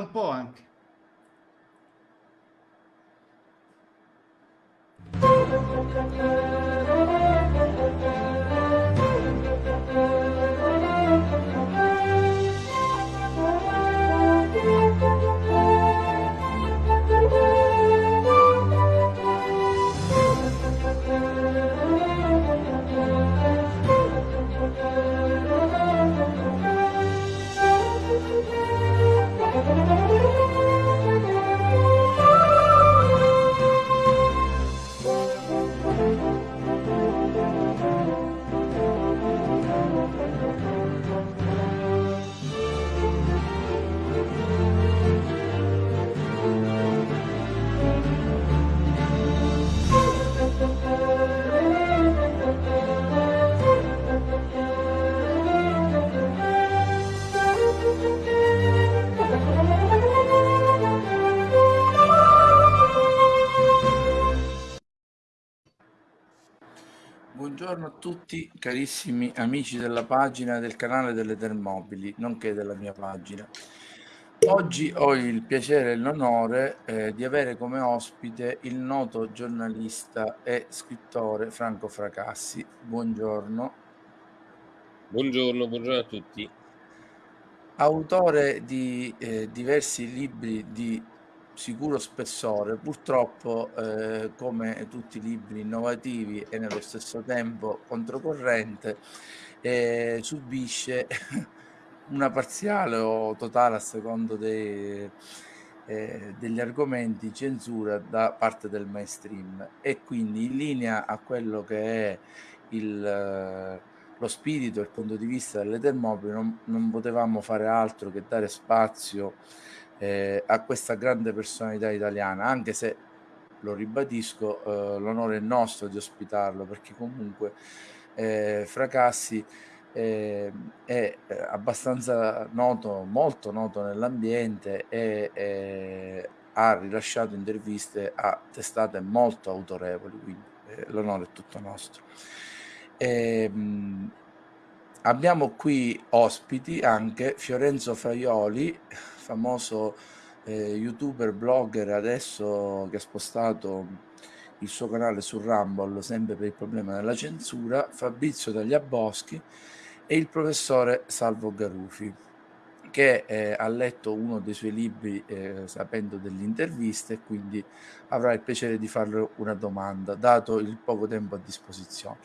un po' anche. Buongiorno a tutti carissimi amici della pagina del canale delle Termobili, nonché della mia pagina. Oggi ho il piacere e l'onore eh, di avere come ospite il noto giornalista e scrittore Franco Fracassi. Buongiorno. Buongiorno, buongiorno a tutti. Autore di eh, diversi libri di sicuro spessore, purtroppo eh, come tutti i libri innovativi e nello stesso tempo controcorrente, eh, subisce una parziale o totale a secondo dei, eh, degli argomenti censura da parte del mainstream. E quindi in linea a quello che è il, lo spirito e il punto di vista delle Termopili non, non potevamo fare altro che dare spazio eh, a questa grande personalità italiana, anche se lo ribadisco, eh, l'onore è nostro di ospitarlo perché comunque eh, Fracassi eh, è eh, abbastanza noto, molto noto nell'ambiente e eh, ha rilasciato interviste a testate molto autorevoli, quindi eh, l'onore è tutto nostro. E, ehm, mh, abbiamo qui ospiti anche Fiorenzo Faioli, famoso eh, youtuber, blogger adesso che ha spostato il suo canale su Rumble sempre per il problema della censura, Fabrizio Tagliaboschi e il professore Salvo Garufi che eh, ha letto uno dei suoi libri eh, sapendo delle interviste e quindi avrà il piacere di farle una domanda dato il poco tempo a disposizione.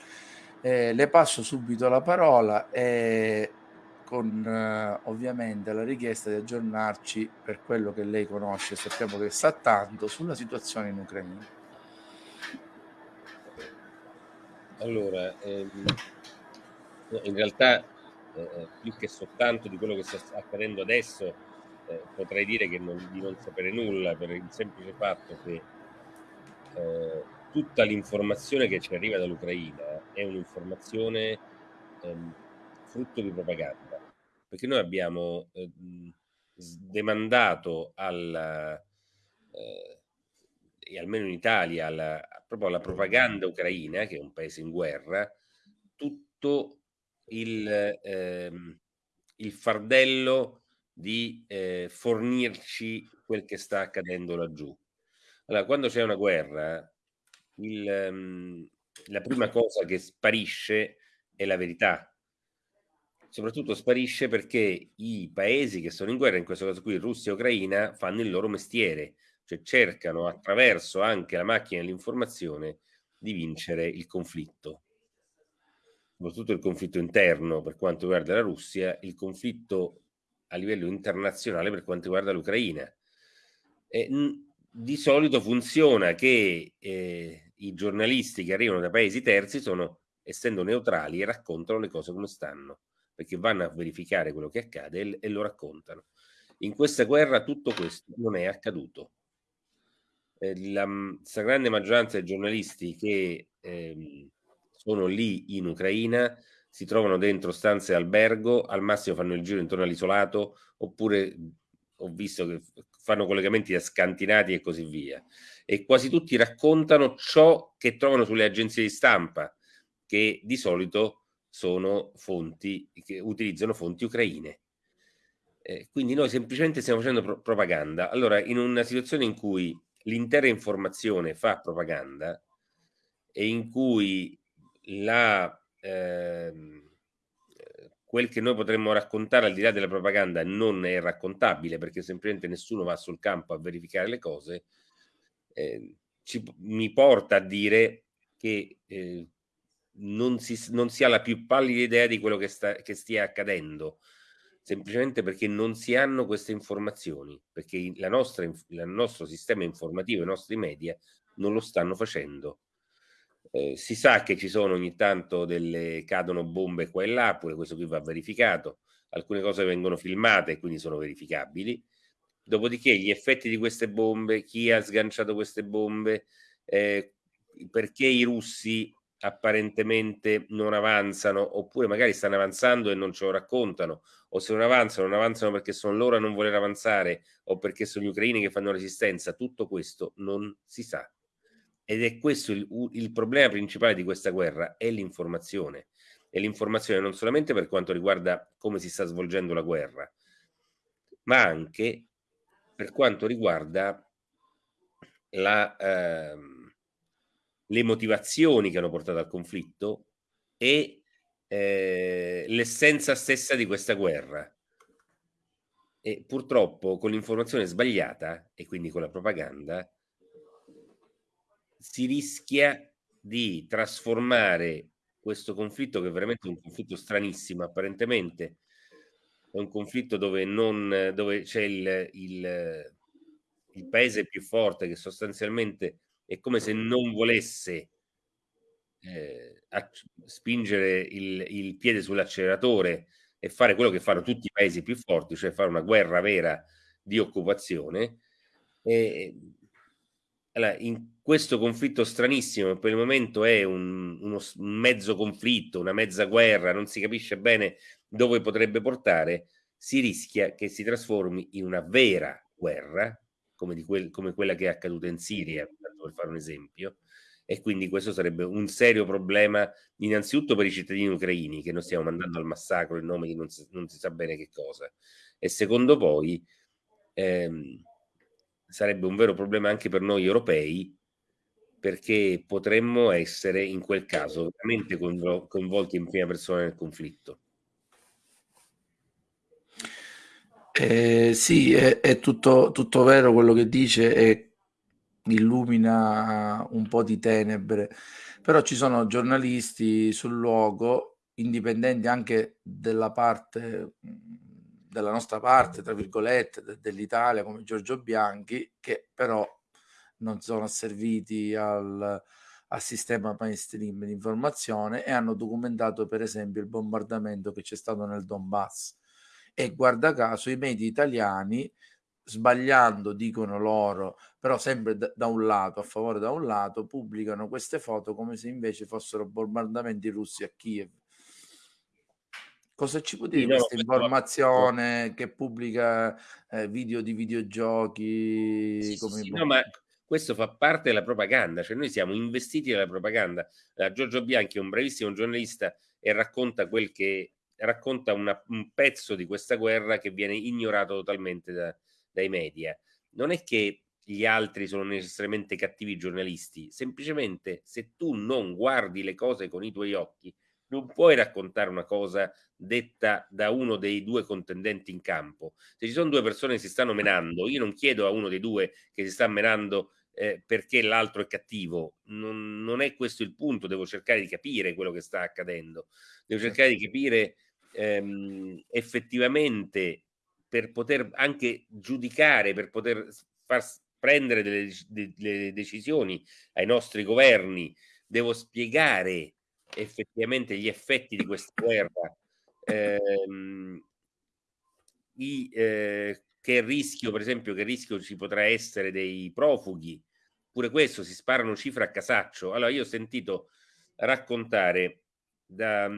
Eh, le passo subito la parola e con eh, ovviamente la richiesta di aggiornarci per quello che lei conosce, sappiamo che sa tanto sulla situazione in Ucraina. Allora, ehm, in realtà eh, più che soltanto di quello che sta accadendo adesso, eh, potrei dire che non, di non sapere nulla per il semplice fatto che eh, tutta l'informazione che ci arriva dall'Ucraina è un'informazione ehm, frutto di propaganda perché noi abbiamo eh, demandato al, eh, almeno in Italia, alla, proprio alla propaganda ucraina, che è un paese in guerra, tutto il, ehm, il fardello di eh, fornirci quel che sta accadendo laggiù. Allora, quando c'è una guerra, il, um, la prima cosa che sparisce è la verità, soprattutto sparisce perché i paesi che sono in guerra, in questo caso qui Russia e Ucraina, fanno il loro mestiere, cioè cercano attraverso anche la macchina dell'informazione di vincere il conflitto. Soprattutto il conflitto interno per quanto riguarda la Russia, il conflitto a livello internazionale per quanto riguarda l'Ucraina. di solito funziona che eh, i giornalisti che arrivano da paesi terzi sono, essendo neutrali, e raccontano le cose come stanno perché vanno a verificare quello che accade e, e lo raccontano. In questa guerra tutto questo non è accaduto. Eh, la stragrande maggioranza dei giornalisti che eh, sono lì in Ucraina si trovano dentro stanze albergo, al massimo fanno il giro intorno all'isolato, oppure ho visto che fanno collegamenti da scantinati e così via. E quasi tutti raccontano ciò che trovano sulle agenzie di stampa, che di solito sono fonti che utilizzano fonti ucraine. Eh, quindi noi semplicemente stiamo facendo pro propaganda. Allora, in una situazione in cui l'intera informazione fa propaganda e in cui la, ehm, quel che noi potremmo raccontare al di là della propaganda non è raccontabile perché semplicemente nessuno va sul campo a verificare le cose, eh, ci, mi porta a dire che eh, non, si, non si ha la più pallida idea di quello che, sta, che stia accadendo semplicemente perché non si hanno queste informazioni, perché il nostro sistema informativo, i nostri media non lo stanno facendo. Eh, si sa che ci sono ogni tanto delle cadono bombe qua e là, pure questo qui va verificato, alcune cose vengono filmate e quindi sono verificabili. Dopodiché gli effetti di queste bombe, chi ha sganciato queste bombe, eh, perché i russi apparentemente non avanzano, oppure magari stanno avanzando e non ce lo raccontano, o se non avanzano, non avanzano perché sono loro a non voler avanzare o perché sono gli ucraini che fanno resistenza, tutto questo non si sa. Ed è questo il, il problema principale di questa guerra, è l'informazione. E l'informazione non solamente per quanto riguarda come si sta svolgendo la guerra, ma anche per quanto riguarda la... Eh, le motivazioni che hanno portato al conflitto e eh, l'essenza stessa di questa guerra. E purtroppo con l'informazione sbagliata e quindi con la propaganda si rischia di trasformare questo conflitto che è veramente un conflitto stranissimo apparentemente è un conflitto dove, non, dove c'è il, il, il paese più forte che sostanzialmente è come se non volesse eh, spingere il, il piede sull'acceleratore e fare quello che fanno tutti i paesi più forti, cioè fare una guerra vera di occupazione. E, allora, in questo conflitto stranissimo, per il momento è un, uno, un mezzo conflitto, una mezza guerra, non si capisce bene dove potrebbe portare, si rischia che si trasformi in una vera guerra, come, quel, come quella che è accaduta in Siria, per fare un esempio, e quindi questo sarebbe un serio problema innanzitutto per i cittadini ucraini che noi stiamo mandando al massacro in nome di non si, non si sa bene che cosa e secondo poi ehm, sarebbe un vero problema anche per noi europei perché potremmo essere in quel caso veramente coinvolti in prima persona nel conflitto. Eh, sì, è, è tutto, tutto, vero quello che dice e illumina un po' di tenebre, però ci sono giornalisti sul luogo, indipendenti anche della parte, della nostra parte, tra virgolette, de- dell'Italia, come Giorgio Bianchi, che però non sono asserviti al, al sistema mainstream di informazione e hanno documentato per esempio il bombardamento che c'è stato nel Donbass. E guarda caso i media italiani sbagliando, dicono loro, però sempre da, un lato, a favore da un lato, pubblicano queste foto come se invece fossero bombardamenti russi a Kiev. Cosa ci può dire sì, questa informazione che pubblica eh, video di videogiochi? Sì, come sì, no, ma questo fa parte della propaganda, cioè noi siamo investiti dalla propaganda. Uh, Giorgio Bianchi è un bravissimo giornalista e racconta quel che racconta una, un pezzo di questa guerra che viene ignorato totalmente da, dai media. Non è che gli altri sono necessariamente cattivi giornalisti, semplicemente se tu non guardi le cose con i tuoi occhi, non puoi raccontare una cosa detta da uno dei due contendenti in campo. Se ci sono due persone che si stanno menando, io non chiedo a uno dei due che si sta menando eh, perché l'altro è cattivo, non, non, è questo il punto, devo cercare di capire quello che sta accadendo, devo cercare di capire ehm, effettivamente per poter anche giudicare, per poter far prendere delle, delle decisioni ai nostri governi, devo spiegare effettivamente gli effetti di questa guerra, ehm, i, eh, che rischio, per esempio, che rischio ci potrà essere dei profughi, pure questo si sparano cifre a casaccio. Allora, io ho sentito raccontare da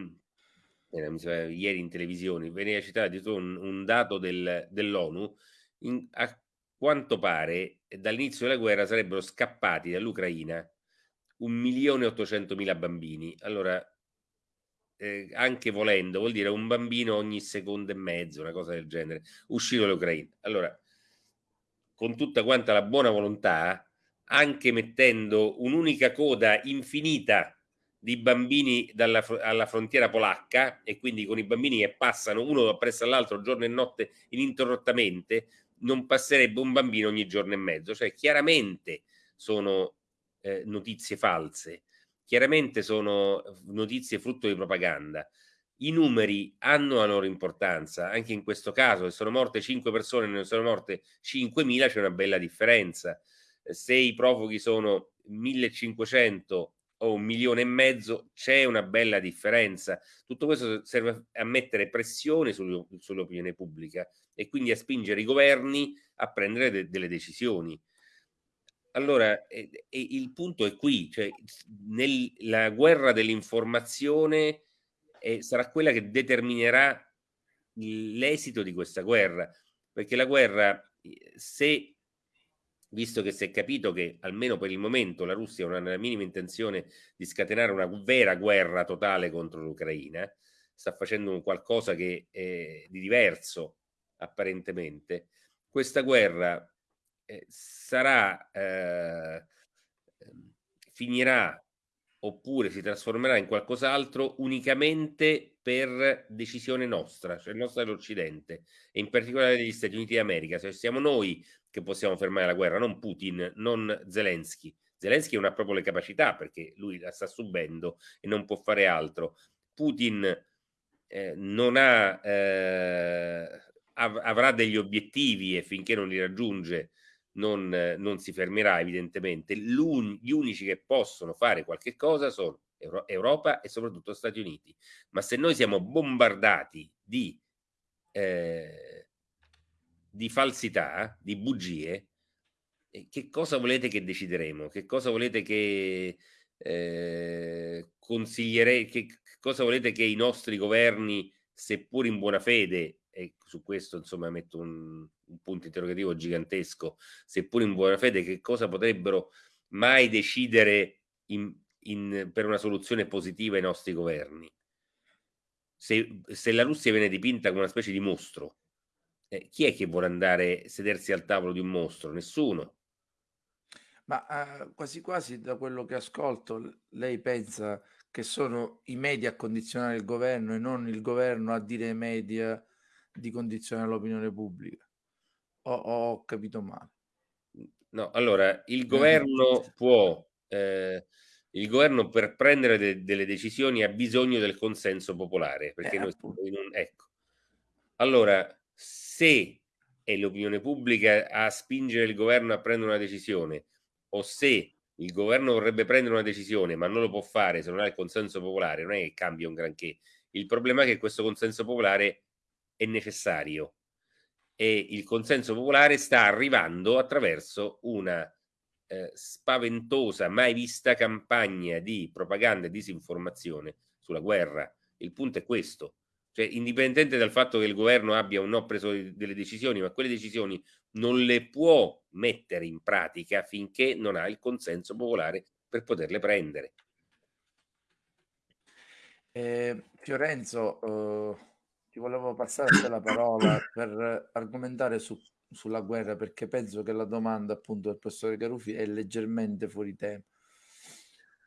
sembra, ieri in televisione, veniva citato un, un dato del, dell'ONU, a quanto pare dall'inizio della guerra sarebbero scappati dall'Ucraina un milione e ottocentomila bambini. Allora, eh, anche volendo, vuol dire un bambino ogni secondo e mezzo, una cosa del genere, uscito dall'Ucraina. Allora, con tutta quanta la buona volontà, anche mettendo un'unica coda infinita di bambini dalla, alla frontiera polacca e quindi con i bambini che passano uno appresso all'altro giorno e notte ininterrottamente, non passerebbe un bambino ogni giorno e mezzo. Cioè, chiaramente sono eh, notizie false, chiaramente sono notizie frutto di propaganda. I numeri hanno la loro importanza, anche in questo caso, se sono morte 5 persone e ne sono morte 5.000, c'è una bella differenza. Se i profughi sono 1500 o un milione e mezzo, c'è una bella differenza. Tutto questo serve a mettere pressione sull'opinione pubblica e quindi a spingere i governi a prendere de delle decisioni. Allora, eh, eh, il punto è qui, cioè nel, la guerra dell'informazione eh, sarà quella che determinerà l'esito di questa guerra, perché la guerra, se visto che si è capito che almeno per il momento la Russia non ha la minima intenzione di scatenare una vera guerra totale contro l'Ucraina, sta facendo qualcosa che è di diverso apparentemente, questa guerra eh, sarà, eh, ehm, finirà oppure si trasformerà in qualcos'altro unicamente per decisione nostra, cioè nostra dell'Occidente e in particolare degli Stati Uniti d'America. Cioè siamo noi che possiamo fermare la guerra, non Putin, non Zelensky. Zelensky non ha proprio le capacità perché lui la sta subendo e non può fare altro. Putin eh, non ha, eh, av avrà degli obiettivi e finché non li raggiunge non, non si fermerà evidentemente. gli unici che possono fare qualche cosa sono Euro Europa e soprattutto Stati Uniti. Ma se noi siamo bombardati di, eh, di falsità, di bugie, eh, che cosa volete che decideremo? Che cosa volete che eh, consiglierei? Che cosa volete che i nostri governi, seppur in buona fede, e su questo insomma metto un, un punto interrogativo gigantesco, seppur in buona fede, che cosa potrebbero mai decidere in, in, per una soluzione positiva i nostri governi? Se, se, la Russia viene dipinta come una specie di mostro, eh, chi è che vuole andare a sedersi al tavolo di un mostro? Nessuno. Ma eh, quasi quasi da quello che ascolto, lei pensa che sono i media a condizionare il governo e non il governo a dire ai media di condizionare l'opinione pubblica. O ho capito male? No, allora il governo può, eh, il governo per prendere de delle decisioni ha bisogno del consenso popolare, perché eh, noi in un, ecco. Allora, se è l'opinione pubblica a spingere il governo a prendere una decisione, o se il governo vorrebbe prendere una decisione ma non lo può fare se non ha il consenso popolare, non è che cambia un granché. Il problema è che questo consenso popolare è necessario e il consenso popolare sta arrivando attraverso una eh, spaventosa, mai vista campagna di propaganda e disinformazione sulla guerra. Il punto è questo. Cioè, indipendente dal fatto che il governo abbia o no preso delle decisioni, ma quelle decisioni non le può mettere in pratica finché non ha il consenso popolare per poterle prendere. Eh, Fiorenzo, uh ti volevo passare la parola per argomentare su, sulla guerra perché penso che la domanda appunto del professore Carufi è leggermente fuori tema.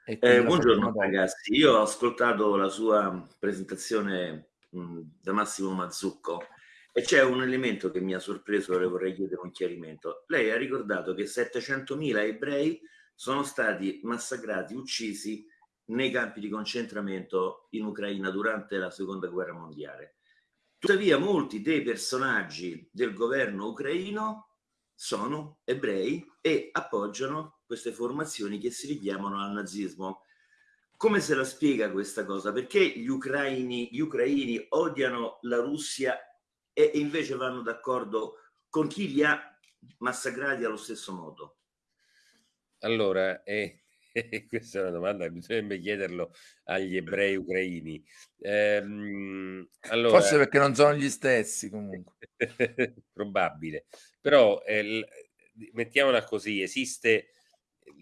Eh, buongiorno ragazzi, io ho ascoltato la sua presentazione mh, da Massimo Mazzucco e c'è un elemento che mi ha sorpreso e le vorrei chiedere un chiarimento. Lei ha ricordato che 700.000 ebrei sono stati massacrati, uccisi nei campi di concentramento in Ucraina durante la seconda guerra mondiale. Tuttavia molti dei personaggi del governo ucraino sono ebrei e appoggiano queste formazioni che si richiamano al nazismo. Come se la spiega questa cosa? Perché gli ucraini, gli ucraini odiano la Russia e invece vanno d'accordo con chi li ha massacrati allo stesso modo? Allora, eh, Questa è una domanda che bisognerebbe chiederlo agli ebrei ucraini. Ehm, allora, Forse perché non sono gli stessi comunque. probabile. Però eh, mettiamola così, esiste,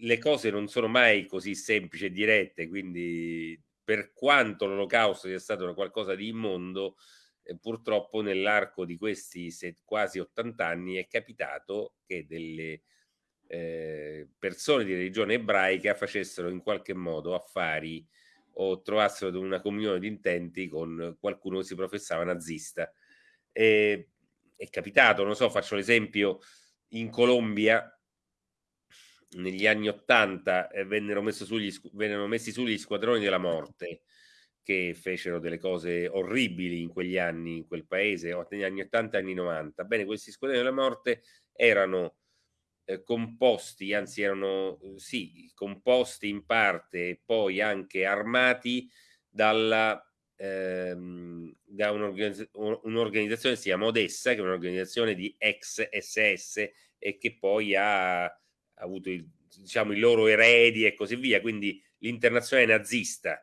le cose non sono mai così semplici e dirette, quindi per quanto l'olocausto sia stato qualcosa di immondo, eh, purtroppo nell'arco di questi quasi 80 anni è capitato che delle eh, persone di religione ebraica facessero in qualche modo affari o trovassero una comunione di intenti con qualcuno che si professava nazista. E, è capitato, non so, faccio l'esempio, in Colombia negli anni 80 eh, vennero, vennero messi su gli squadroni della morte che fecero delle cose orribili in quegli anni, in quel paese, negli anni 80 e anni 90. Bene, questi squadroni della morte erano eh, composti, anzi erano sì, composti in parte e poi anche armati dalla, ehm, da un'organizzazione, si chiama Odessa, che è un'organizzazione di ex SS e che poi ha, ha avuto il, diciamo, i loro eredi e così via, quindi l'internazionale nazista,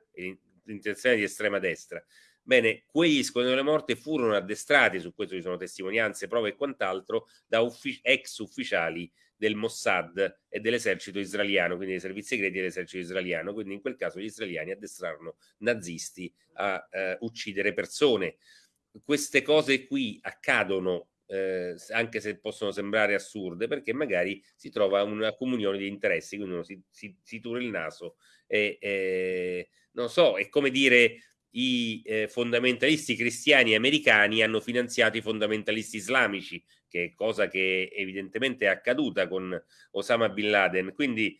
l'internazionale di estrema destra. Bene, quegli squadroni delle morte furono addestrati, su questo ci sono testimonianze, prove e quant'altro, da uffic- ex ufficiali del Mossad e dell'esercito israeliano, quindi dei servizi segreti dell'esercito israeliano. Quindi in quel caso gli israeliani addestrarono nazisti a eh, uccidere persone. Queste cose qui accadono eh, anche se possono sembrare assurde, perché magari si trova una comunione di interessi, quindi uno si, si, si tura il naso e, e non so, è come dire i eh, fondamentalisti cristiani americani hanno finanziato i fondamentalisti islamici, che è cosa che evidentemente è accaduta con Osama Bin Laden. Quindi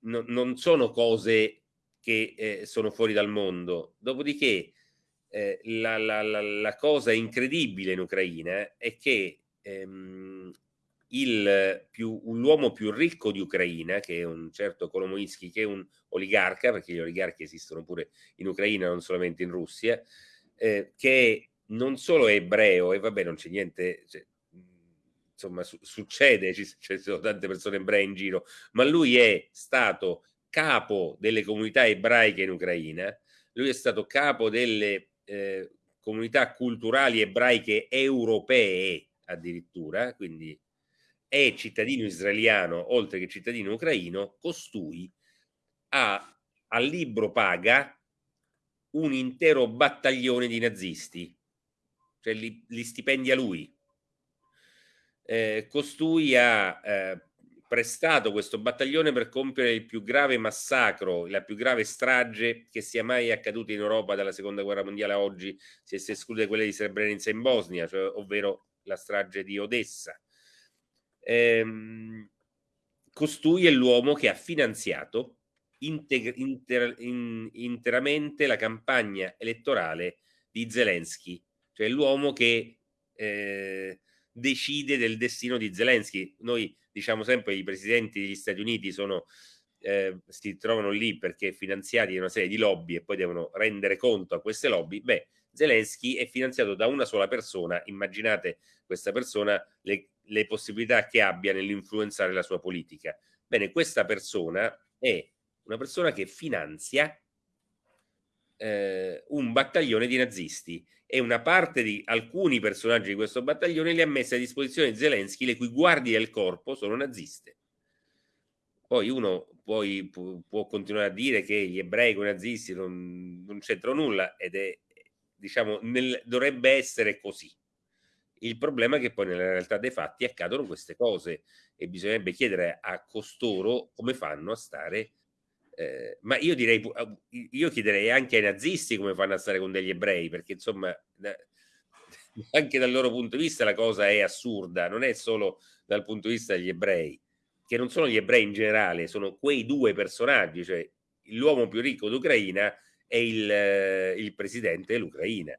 no, non sono cose che eh, sono fuori dal mondo. Dopodiché eh, la, la, la, la, cosa incredibile in Ucraina è che ehm, più, l'uomo più ricco di Ucraina, che è un certo Kolomoisky, che è un oligarca, perché gli oligarchi esistono pure in Ucraina, non solamente in Russia, eh, che non solo è ebreo, e vabbè, non c'è niente, cioè, insomma, su, succede, ci, ci sono tante persone ebree in giro, ma lui è stato capo delle comunità ebraiche in Ucraina, lui è stato capo delle eh, comunità culturali ebraiche europee addirittura, quindi è cittadino israeliano oltre che cittadino ucraino, costui ha al libro paga un intero battaglione di nazisti, cioè li, li stipendia lui. Eh, costui ha eh, prestato questo battaglione per compiere il più grave massacro, la più grave strage che sia mai accaduta in Europa dalla seconda guerra mondiale a oggi, se si esclude quella di Srebrenica in Bosnia, cioè, ovvero la strage di Odessa. Ehm, costui è l'uomo che ha finanziato inter, inter, in, interamente la campagna elettorale di Zelensky, cioè l'uomo che eh, decide del destino di Zelensky. Noi diciamo sempre che i presidenti degli Stati Uniti sono, eh, si trovano lì perché finanziati da una serie di lobby e poi devono rendere conto a queste lobby. Beh, Zelensky è finanziato da una sola persona, immaginate questa persona le, le possibilità che abbia nell'influenzare la sua politica. Bene, questa persona è una persona che finanzia eh, un battaglione di nazisti e una parte di alcuni personaggi di questo battaglione li ha messi a disposizione di Zelensky, le cui guardie del corpo sono naziste. Poi uno poi può continuare a dire che gli ebrei con i nazisti non, non c'entrano nulla ed è diciamo, nel, dovrebbe essere così. Il problema è che poi nella realtà dei fatti accadono queste cose e bisognerebbe chiedere a costoro come fanno a stare. Eh, ma io direi, io chiederei anche ai nazisti come fanno a stare con degli ebrei, perché insomma, anche dal loro punto di vista la cosa è assurda, non è solo dal punto di vista degli ebrei, che non sono gli ebrei in generale, sono quei due personaggi, cioè l'uomo più ricco d'Ucraina è il, eh, il presidente dell'Ucraina.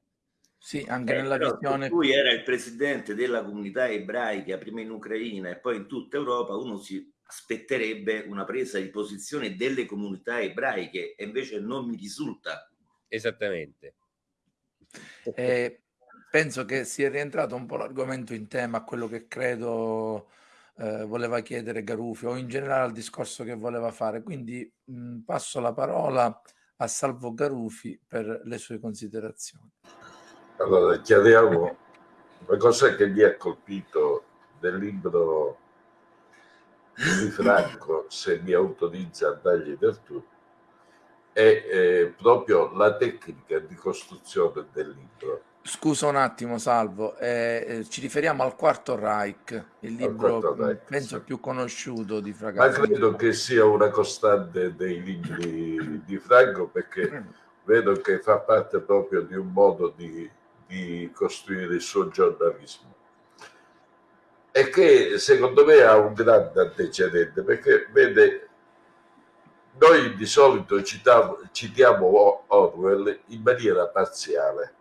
Sì, anche eh, nella visione... Lui era il presidente della comunità ebraica, prima in Ucraina e poi in tutta Europa, uno si aspetterebbe una presa di posizione delle comunità ebraiche e invece non mi risulta. Esattamente. Eh, penso che sia rientrato un po' l'argomento in tema a quello che credo eh, voleva chiedere Garufi o in generale al discorso che voleva fare. Quindi mh, passo la parola a Salvo Garufi per le sue considerazioni. Allora, chiariamo cos'è che vi ha colpito del libro di Franco, se mi autorizza a dargli del tu, è eh, proprio la tecnica di costruzione del libro. Scusa un attimo, Salvo, eh, eh, ci riferiamo al Quarto Reich, il libro Reich, penso sì. più conosciuto di Franco. Ma credo che sia una costante dei libri di Franco perché mm. vedo che fa parte proprio di un modo di, di costruire il suo giornalismo. E che secondo me ha un grande antecedente perché vede noi di solito citiamo, citiamo Orwell in maniera parziale.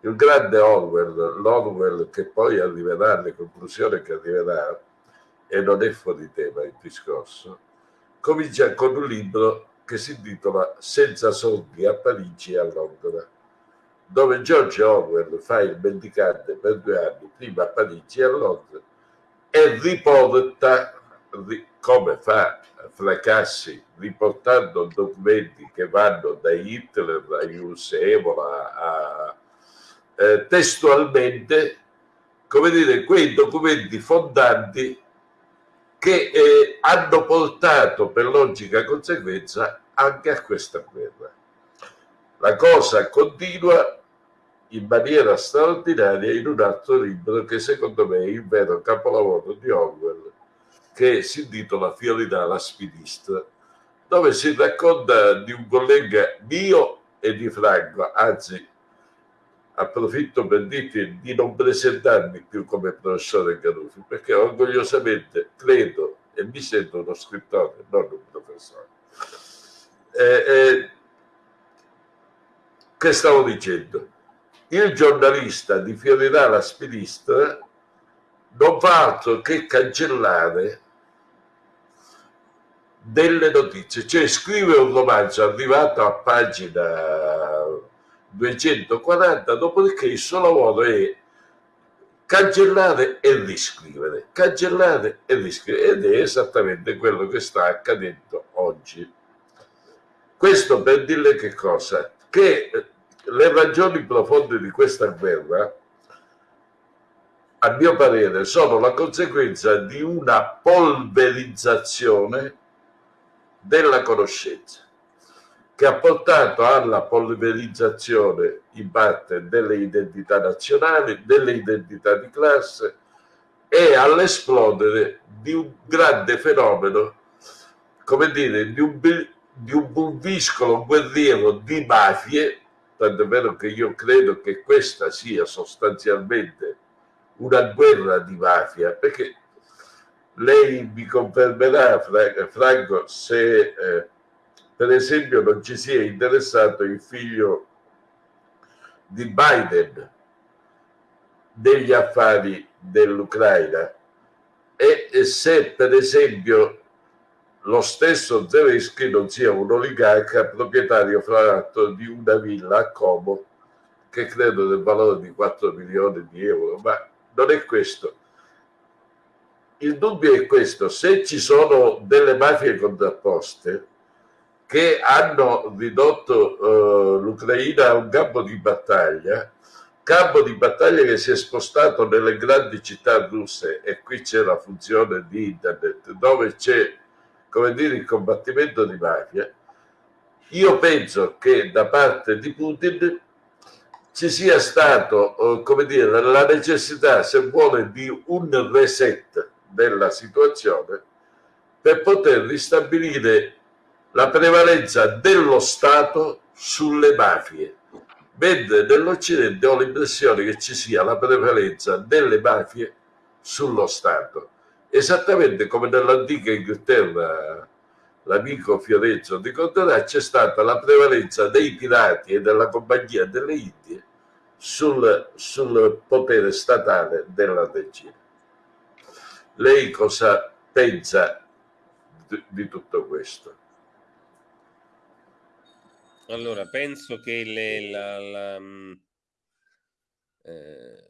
Il grande Orwell, l'Orwell che poi arriverà alle conclusioni che arriverà, e non è fuori tema il discorso, comincia con un libro che si intitola Senza soldi a Parigi e a Londra, dove George Orwell fa il mendicante per due anni, prima a Parigi e a Londra, e riporta, come fa Fracassi, riportando documenti che vanno da Hitler a Evola a eh, testualmente, come dire, quei documenti fondanti che eh, hanno portato per logica conseguenza anche a questa guerra. La cosa continua in maniera straordinaria in un altro libro che secondo me è il vero capolavoro di Orwell, che si intitola Fiorità la spidista, dove si racconta di un collega mio e di Franco, anzi approfitto per dirti di non presentarmi più come professore Garufi, perché orgogliosamente credo e mi sento uno scrittore, non un professore. Eh, eh, che stavo dicendo? Il giornalista di Fiorirà la Spilistra non fa altro che cancellare delle notizie, cioè scrive un romanzo arrivato a pagina 240, dopodiché il suo lavoro è cancellare e riscrivere, cancellare e riscrivere ed è esattamente quello che sta accadendo oggi. Questo per dirle che cosa? Che le ragioni profonde di questa guerra, a mio parere, sono la conseguenza di una polverizzazione della conoscenza che ha portato alla polverizzazione in parte delle identità nazionali, delle identità di classe e all'esplodere di un grande fenomeno, come dire, di un, di un guerriero di mafie, tanto vero che io credo che questa sia sostanzialmente una guerra di mafia, perché lei mi confermerà, Franco, se... Eh, per esempio non ci sia interessato il figlio di Biden degli affari dell'Ucraina. E se per esempio lo stesso Zelensky non sia un oligarca proprietario fra l'altro di una villa a Como che credo del valore di 4 milioni di euro, ma non è questo. Il dubbio è questo, se ci sono delle mafie contrapposte, che hanno ridotto uh, l'Ucraina a un campo di battaglia, campo di battaglia che si è spostato nelle grandi città russe e qui c'è la funzione di internet dove c'è come dire il combattimento di mafia io penso che da parte di Putin ci sia stato uh, come dire la necessità se vuole di un reset della situazione per poter ristabilire la prevalenza dello Stato sulle mafie. Mentre nell'Occidente ho l'impressione che ci sia la prevalenza delle mafie sullo Stato. Esattamente come nell'antica Inghilterra, l'amico Fiorenzo ricorderà, c'è stata la prevalenza dei pirati e della Compagnia delle Indie sul, sul potere statale della regina. Lei cosa pensa di, tutto questo? Allora, penso che le, la, la, mm, eh,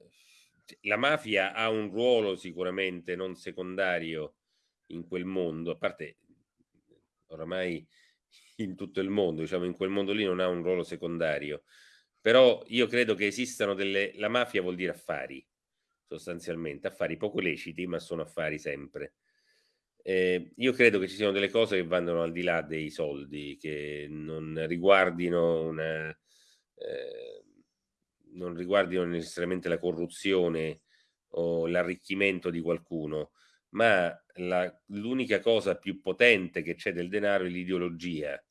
la, mafia ha un ruolo sicuramente non secondario in quel mondo, a parte oramai in tutto il mondo, diciamo in quel mondo lì non ha un ruolo secondario, però io credo che esistano delle... La mafia vuol dire affari, sostanzialmente, affari poco leciti, ma sono affari sempre. Eh, io credo che ci siano delle cose che vanno al di là dei soldi, che non riguardino una, eh, non riguardino necessariamente la corruzione o l'arricchimento di qualcuno, ma l'unica cosa più potente che c'è del denaro è l'ideologia.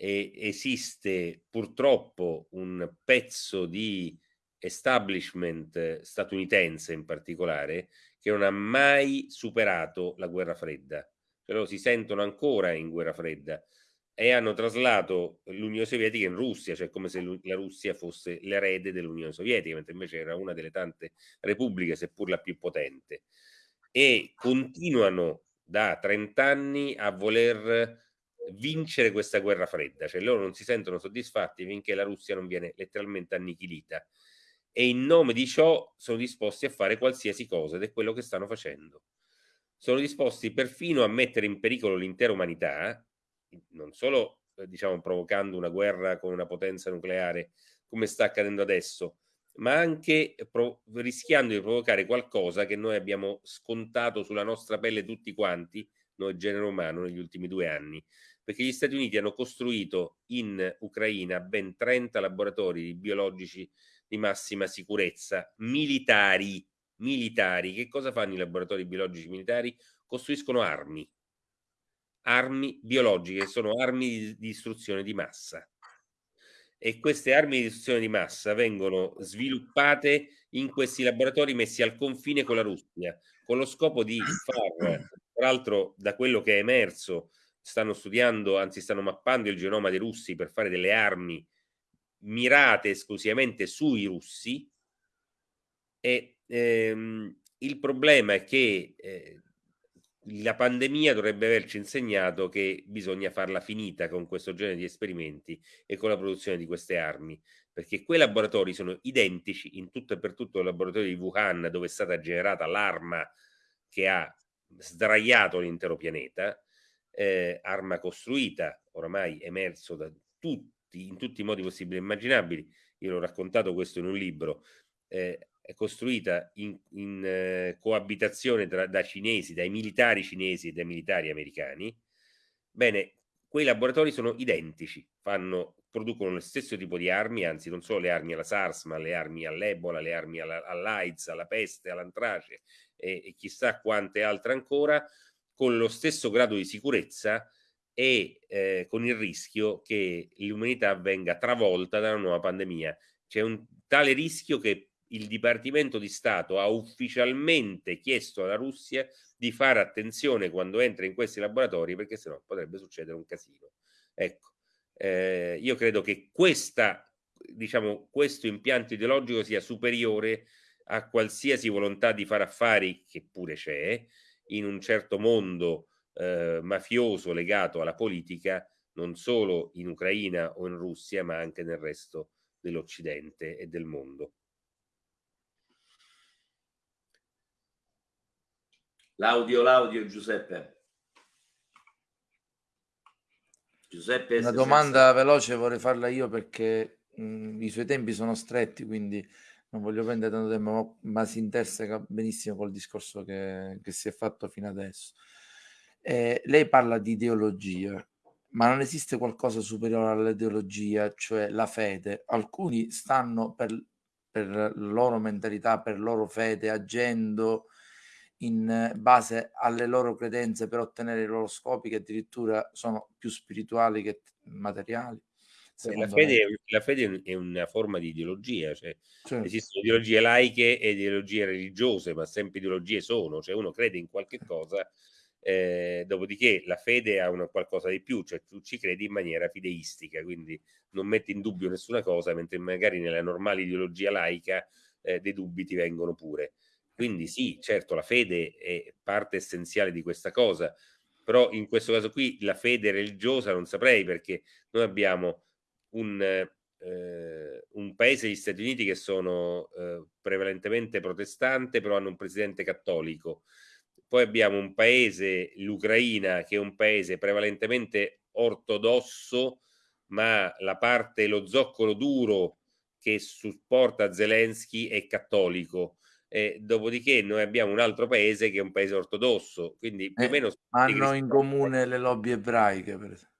E esiste purtroppo un pezzo di establishment statunitense in particolare che non ha mai superato la guerra fredda. Cioè loro si sentono ancora in guerra fredda e hanno traslato l'Unione Sovietica in Russia, cioè come se la Russia fosse l'erede dell'Unione Sovietica, mentre invece era una delle tante repubbliche, seppur la più potente. E continuano da 30 anni a voler vincere questa guerra fredda, cioè loro non si sentono soddisfatti finché la Russia non viene letteralmente annichilita e in nome di ciò sono disposti a fare qualsiasi cosa ed è quello che stanno facendo. Sono disposti perfino a mettere in pericolo l'intera umanità non solo eh, diciamo provocando una guerra con una potenza nucleare come sta accadendo adesso, ma anche rischiando di provocare qualcosa che noi abbiamo scontato sulla nostra pelle tutti quanti, noi genere umano, negli ultimi due anni, perché gli Stati Uniti hanno costruito in Ucraina ben 30 laboratori biologici di massima sicurezza, militari, militari. Che cosa fanno i laboratori biologici militari? Costruiscono armi armi biologiche, sono armi di distruzione di massa. E queste armi di distruzione di massa vengono sviluppate in questi laboratori messi al confine con la Russia, con lo scopo di far, tra l'altro da quello che è emerso, stanno studiando, anzi stanno mappando il genoma dei russi per fare delle armi mirate esclusivamente sui russi. E ehm, il problema è che eh, la pandemia dovrebbe averci insegnato che bisogna farla finita con questo genere di esperimenti e con la produzione di queste armi, perché quei laboratori sono identici in tutto e per tutto il laboratorio di Wuhan dove è stata generata l'arma che ha sdraiato l'intero pianeta, eh, arma costruita, oramai emerso da tutti, in tutti i modi possibili e immaginabili, io l'ho raccontato questo in un libro, eh, è costruita in, in eh, coabitazione tra, da cinesi, dai militari cinesi e dai militari americani, bene, quei laboratori sono identici, fanno, producono lo stesso tipo di armi, anzi non solo le armi alla SARS, ma le armi all'Ebola, le armi alla, all'AIDS, alla peste, all'antrace e, e chissà quante altre ancora, con lo stesso grado di sicurezza e eh, con il rischio che l'umanità venga travolta da una nuova pandemia. C'è un tale rischio che il Dipartimento di Stato ha ufficialmente chiesto alla Russia di fare attenzione quando entra in questi laboratori perché sennò potrebbe succedere un casino. Ecco, eh, io credo che questa, diciamo, questo impianto ideologico sia superiore a qualsiasi volontà di fare affari, che pure c'è, in un certo mondo eh, mafioso legato alla politica, non solo in Ucraina o in Russia, ma anche nel resto dell'Occidente e del mondo. L'audio, l'audio, Giuseppe. Giuseppe. Una domanda veloce vorrei farla io perché mh, i suoi tempi sono stretti, quindi non voglio prendere tanto tempo, ma, ma si interseca benissimo col discorso che, che si è fatto fino adesso. Eh, lei parla di ideologia, ma non esiste qualcosa superiore all'ideologia, cioè la fede. Alcuni stanno per, per loro mentalità, per loro fede, agendo in base alle loro credenze per ottenere i loro scopi che addirittura sono più spirituali che materiali. La fede, la fede, è una forma di ideologia, cioè certo. esistono ideologie laiche e ideologie religiose, ma sempre ideologie sono, cioè uno crede in qualche cosa, eh, dopodiché la fede ha una qualcosa di più, cioè tu ci credi in maniera fideistica, quindi non metti in dubbio nessuna cosa, mentre magari nella normale ideologia laica eh, dei dubbi ti vengono pure. Quindi sì, certo, la fede è parte essenziale di questa cosa, però in questo caso qui la fede religiosa non saprei perché noi abbiamo un, eh, un paese, gli Stati Uniti, che sono eh, prevalentemente protestante, però hanno un presidente cattolico. Poi abbiamo un paese, l'Ucraina, che è un paese prevalentemente ortodosso, ma la parte, lo zoccolo duro che supporta Zelensky è cattolico e dopodiché noi abbiamo un altro paese che è un paese ortodosso, quindi più eh, o meno... Hanno in comune le lobby ebraiche, per esempio.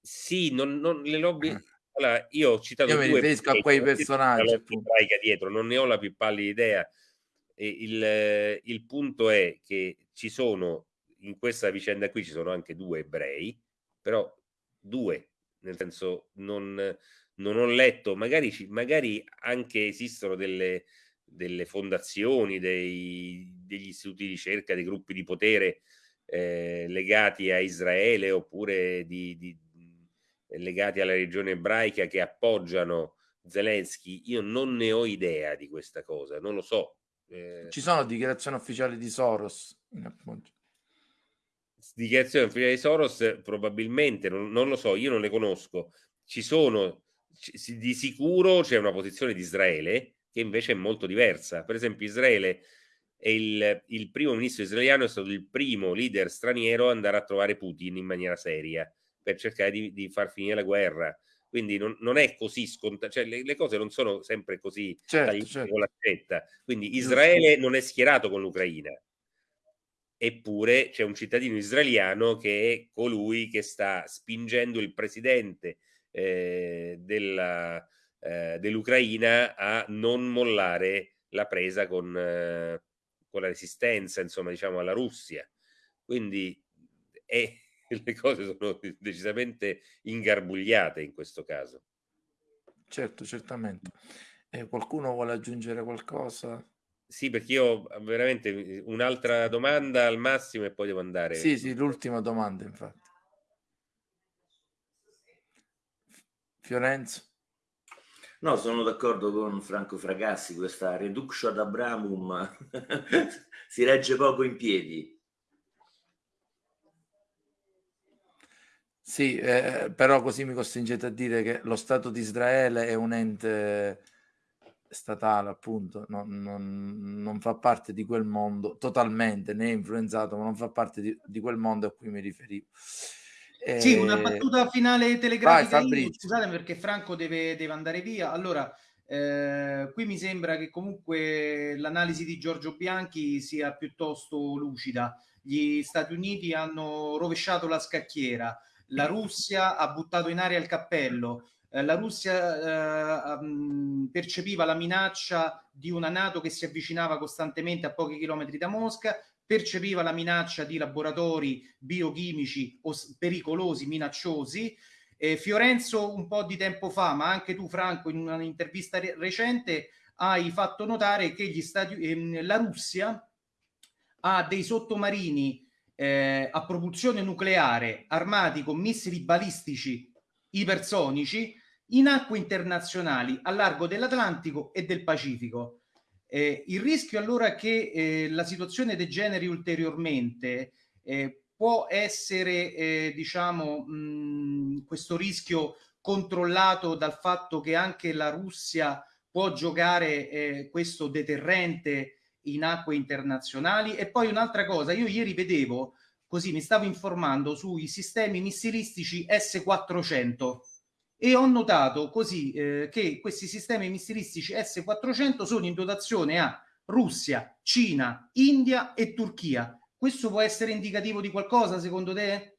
Sì, non, non, le lobby... Ah. Allora, io ho citato io mi riferisco a quei personaggi. La ebraica dietro, non ne ho la più pallida idea. E il, il punto è che ci sono, in questa vicenda qui ci sono anche due ebrei, però due, nel senso non, non ho letto, magari, magari anche esistono delle, delle fondazioni, dei, degli istituti di ricerca, dei gruppi di potere eh, legati a Israele oppure di, di, legati alla regione ebraica che appoggiano Zelensky. Io non ne ho idea di questa cosa, non lo so. Eh, Ci sono dichiarazioni ufficiali di Soros. Dichiarazioni ufficiali di Soros probabilmente, non, non lo so, io non le conosco. Ci sono, di sicuro c'è una posizione di Israele che invece è molto diversa. Per esempio, Israele è il, il, primo ministro israeliano è stato il primo leader straniero ad andare a trovare Putin in maniera seria per cercare di, di far finire la guerra. Quindi non, non è così scontato, cioè le, le, cose non sono sempre così certo, certo. con l'accetta. Quindi Israele non è schierato con l'Ucraina, eppure c'è un cittadino israeliano che è colui che sta spingendo il presidente eh, della, eh, dell'Ucraina a non mollare la presa con, eh, con, la resistenza, insomma, diciamo, alla Russia. Quindi è, le cose sono decisamente ingarbugliate in questo caso. Certo, certamente. Eh, qualcuno vuole aggiungere qualcosa? Sì, perché io ho veramente un'altra domanda al massimo e poi devo andare. Sì, sì, l'ultima domanda, infatti. Fiorenzo? No, sono d'accordo con Franco Fragassi, questa reductio ad Abramum si regge poco in piedi. Sì, eh, però così mi costringete a dire che lo Stato di Israele è un ente statale, appunto, non, non, non fa parte di quel mondo totalmente, né influenzato, ma non fa parte di, di quel mondo a cui mi riferivo. Eh... Sì, una battuta finale telegrafica. Vai, io, scusate perché Franco deve, deve andare via. Allora, eh, qui mi sembra che comunque l'analisi di Giorgio Bianchi sia piuttosto lucida. Gli Stati Uniti hanno rovesciato la scacchiera la Russia ha buttato in aria il cappello, eh, la Russia eh, um, percepiva la minaccia di una Nato che si avvicinava costantemente a pochi chilometri da Mosca, percepiva la minaccia di laboratori biochimici pericolosi, minacciosi. Eh, Fiorenzo un po' di tempo fa, ma anche tu Franco in un'intervista re- recente hai fatto notare che Stati, ehm, la Russia ha dei sottomarini eh, a propulsione nucleare armati con missili balistici ipersonici in acque internazionali a largo dell'Atlantico e del Pacifico. Eh, il rischio allora che eh, la situazione degeneri ulteriormente eh, può essere, eh, diciamo, mh, questo rischio controllato dal fatto che anche la Russia può giocare eh, questo deterrente in acque internazionali. E poi un'altra cosa, io ieri vedevo, così mi stavo informando sui sistemi missilistici S-400 e ho notato così eh, che questi sistemi missilistici S-400 sono in dotazione a Russia, Cina, India e Turchia. Questo può essere indicativo di qualcosa secondo te?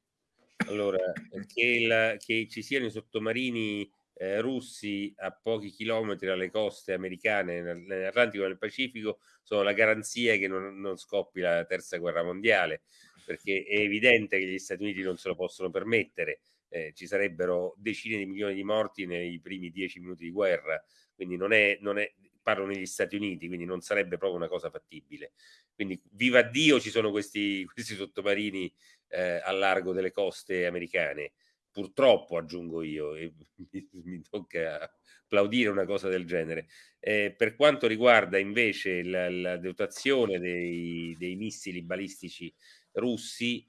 Allora, che, il, che ci siano i sottomarini eh, russi a pochi chilometri dalle coste americane nell'Atlantico e nel Pacifico sono la garanzia che non, non scoppi la terza guerra mondiale, perché è evidente che gli Stati Uniti non se lo possono permettere. Eh, ci sarebbero decine di milioni di morti nei primi dieci minuti di guerra, quindi non è, non è, parlo negli Stati Uniti, quindi non sarebbe proprio una cosa fattibile. Quindi viva Dio ci sono questi, questi sottomarini eh, a largo delle coste americane purtroppo aggiungo io, e mi, mi tocca applaudire una cosa del genere. Eh, per quanto riguarda invece la, la dotazione dei, dei, missili balistici russi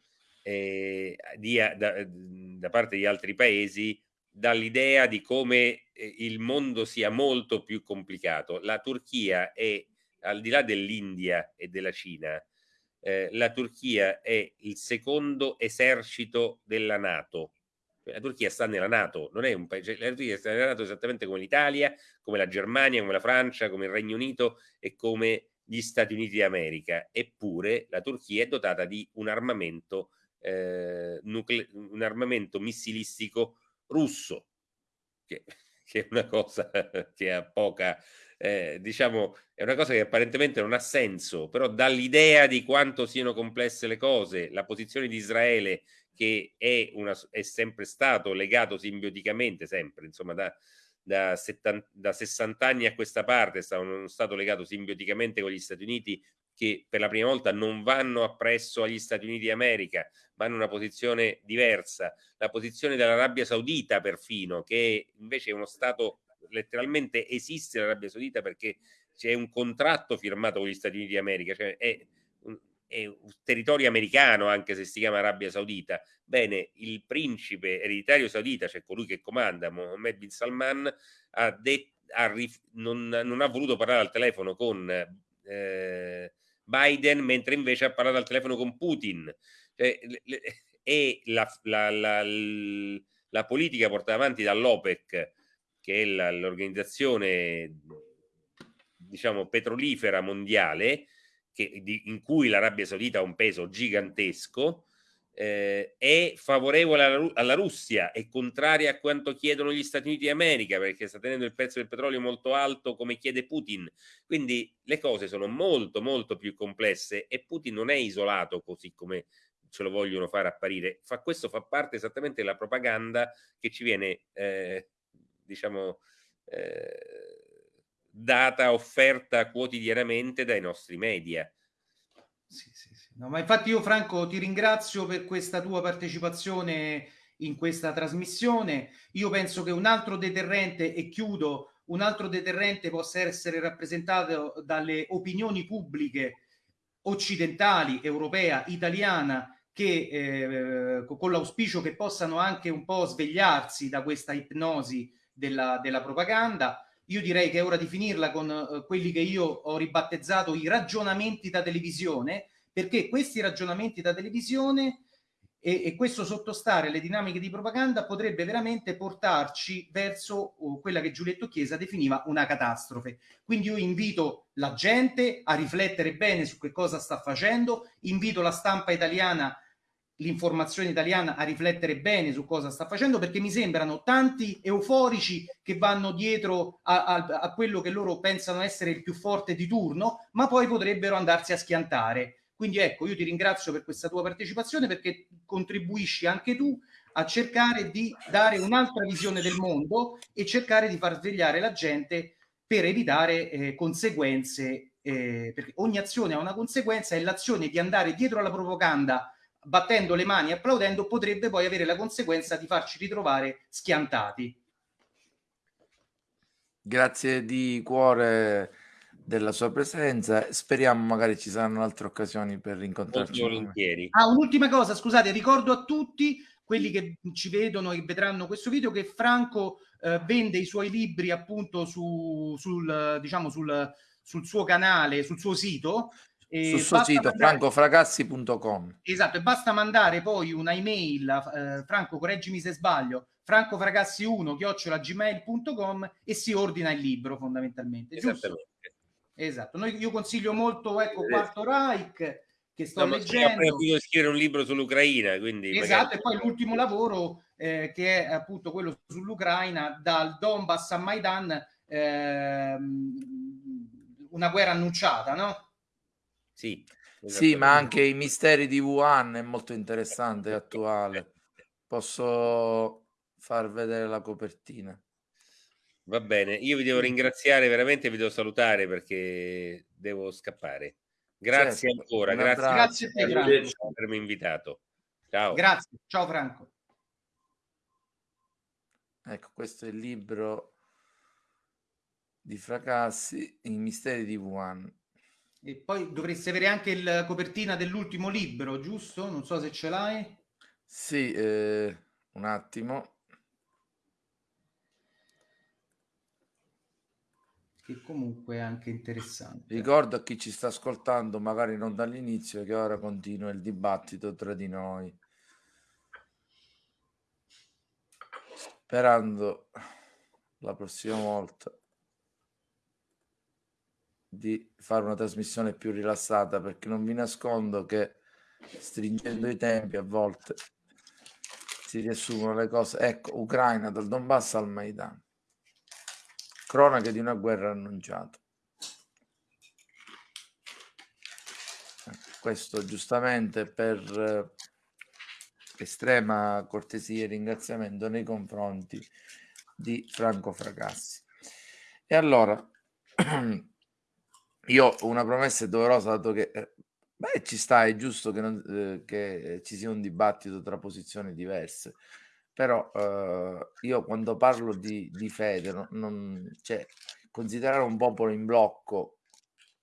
eh, di, da, da, parte di altri paesi, dall'idea di come eh, il mondo sia molto più complicato. La Turchia è, al di là dell'India e della Cina, eh, la Turchia è il secondo esercito della Nato la Turchia sta nella Nato, non è un paese, la Turchia sta nella Nato esattamente come l'Italia, come la Germania, come la Francia, come il Regno Unito e come gli Stati Uniti d'America, eppure la Turchia è dotata di un armamento, eh, nucle- un armamento missilistico russo, che, che, è una cosa che ha poca, eh, diciamo, è una cosa che apparentemente non ha senso, però dà l'idea di quanto siano complesse le cose. La posizione di Israele, che è, una, è sempre stato legato simbioticamente, sempre, insomma, da, da, 70, da 60 anni a questa parte sono stato legato simbioticamente con gli Stati Uniti che per la prima volta non vanno appresso agli Stati Uniti d'America, ma hanno una posizione diversa. La posizione dell'Arabia Saudita perfino, che invece è uno Stato, letteralmente esiste l'Arabia Saudita perché c'è un contratto firmato con gli Stati Uniti d'America, cioè è è un territorio americano, anche se si chiama Arabia Saudita. Bene, il principe ereditario saudita, cioè colui che comanda, Mohammed bin Salman, ha det- ha non, non, ha voluto parlare al telefono con eh, Biden, mentre invece ha parlato al telefono con Putin. Cioè, le, e la, la, la, la, politica portata avanti dall'OPEC, che è l'organizzazione diciamo petrolifera mondiale, che, di, in cui l'Arabia Saudita ha un peso gigantesco, eh, è favorevole alla, alla, Russia, è contraria a quanto chiedono gli Stati Uniti d'America perché sta tenendo il prezzo del petrolio molto alto come chiede Putin. Quindi le cose sono molto molto più complesse e Putin non è isolato così come ce lo vogliono fare apparire. Fa, questo fa parte esattamente della propaganda che ci viene, eh, diciamo, eh, data, offerta quotidianamente dai nostri media. Sì, sì, sì. No, ma infatti io Franco ti ringrazio per questa tua partecipazione in questa trasmissione. Io penso che un altro deterrente, e chiudo, un altro deterrente possa essere rappresentato dalle opinioni pubbliche occidentali, europea, italiana, che eh, con l'auspicio che possano anche un po' svegliarsi da questa ipnosi della, della propaganda io direi che è ora di finirla con uh, quelli che io ho ribattezzato i ragionamenti da televisione, perché questi ragionamenti da televisione e, e questo sottostare alle dinamiche di propaganda potrebbe veramente portarci verso uh, quella che Giulietto Chiesa definiva una catastrofe. Quindi io invito la gente a riflettere bene su che cosa sta facendo, invito la stampa italiana l'informazione italiana a riflettere bene su cosa sta facendo perché mi sembrano tanti euforici che vanno dietro a, a, a, quello che loro pensano essere il più forte di turno ma poi potrebbero andarsi a schiantare. Quindi ecco io ti ringrazio per questa tua partecipazione perché contribuisci anche tu a cercare di dare un'altra visione del mondo e cercare di far svegliare la gente per evitare eh, conseguenze eh, perché ogni azione ha una conseguenza e l'azione di andare dietro alla propaganda battendo le mani e applaudendo potrebbe poi avere la conseguenza di farci ritrovare schiantati. Grazie di cuore della sua presenza. Speriamo magari ci saranno altre occasioni per rincontrarci. volentieri. Ah, un'ultima cosa, scusate, ricordo a tutti quelli che ci vedono e vedranno questo video che Franco eh, vende i suoi libri appunto su, sul, diciamo, sul, sul suo canale, sul suo sito sul suo sito mandare... francofragazzi.com esatto e basta mandare poi una email eh, Franco correggimi se sbaglio francofragazzi1 chiocciolagmail.com e si ordina il libro fondamentalmente giusto? esatto Noi, io consiglio molto ecco Quarto Reich che sto no, leggendo scrivere un libro sull'Ucraina quindi esatto magari... e poi l'ultimo lavoro eh, che è appunto quello sull'Ucraina dal Donbass a Maidan eh, una guerra annunciata no? Sì, sì, ma anche i misteri di Wuhan è molto interessante e attuale. Posso far vedere la copertina. Va bene, io vi devo ringraziare veramente, vi devo salutare perché devo scappare. Grazie certo, ancora, grazie, grazie per avermi invitato. Ciao. Grazie, ciao Franco. Ecco, questo è il libro di Fracassi, I misteri di Wuhan. E poi dovresti avere anche la copertina dell'ultimo libro, giusto? Non so se ce l'hai. Sì, eh, un attimo. Che comunque è anche interessante. Ricordo a chi ci sta ascoltando, magari non dall'inizio, che ora continua il dibattito tra di noi. Sperando la prossima volta di fare una trasmissione più rilassata perché non vi nascondo che stringendo i tempi a volte si riassumono le cose. Ecco, Ucraina dal Donbass al Maidan. Cronache di una guerra annunciata. Questo giustamente per eh, estrema cortesia e ringraziamento nei confronti di Franco Fracassi. E allora, io una promessa doverosa, dato che eh, beh, ci sta, è giusto che, non, eh, che, ci sia un dibattito tra posizioni diverse, però eh, io quando parlo di, di fede, non, non, cioè, considerare un popolo in blocco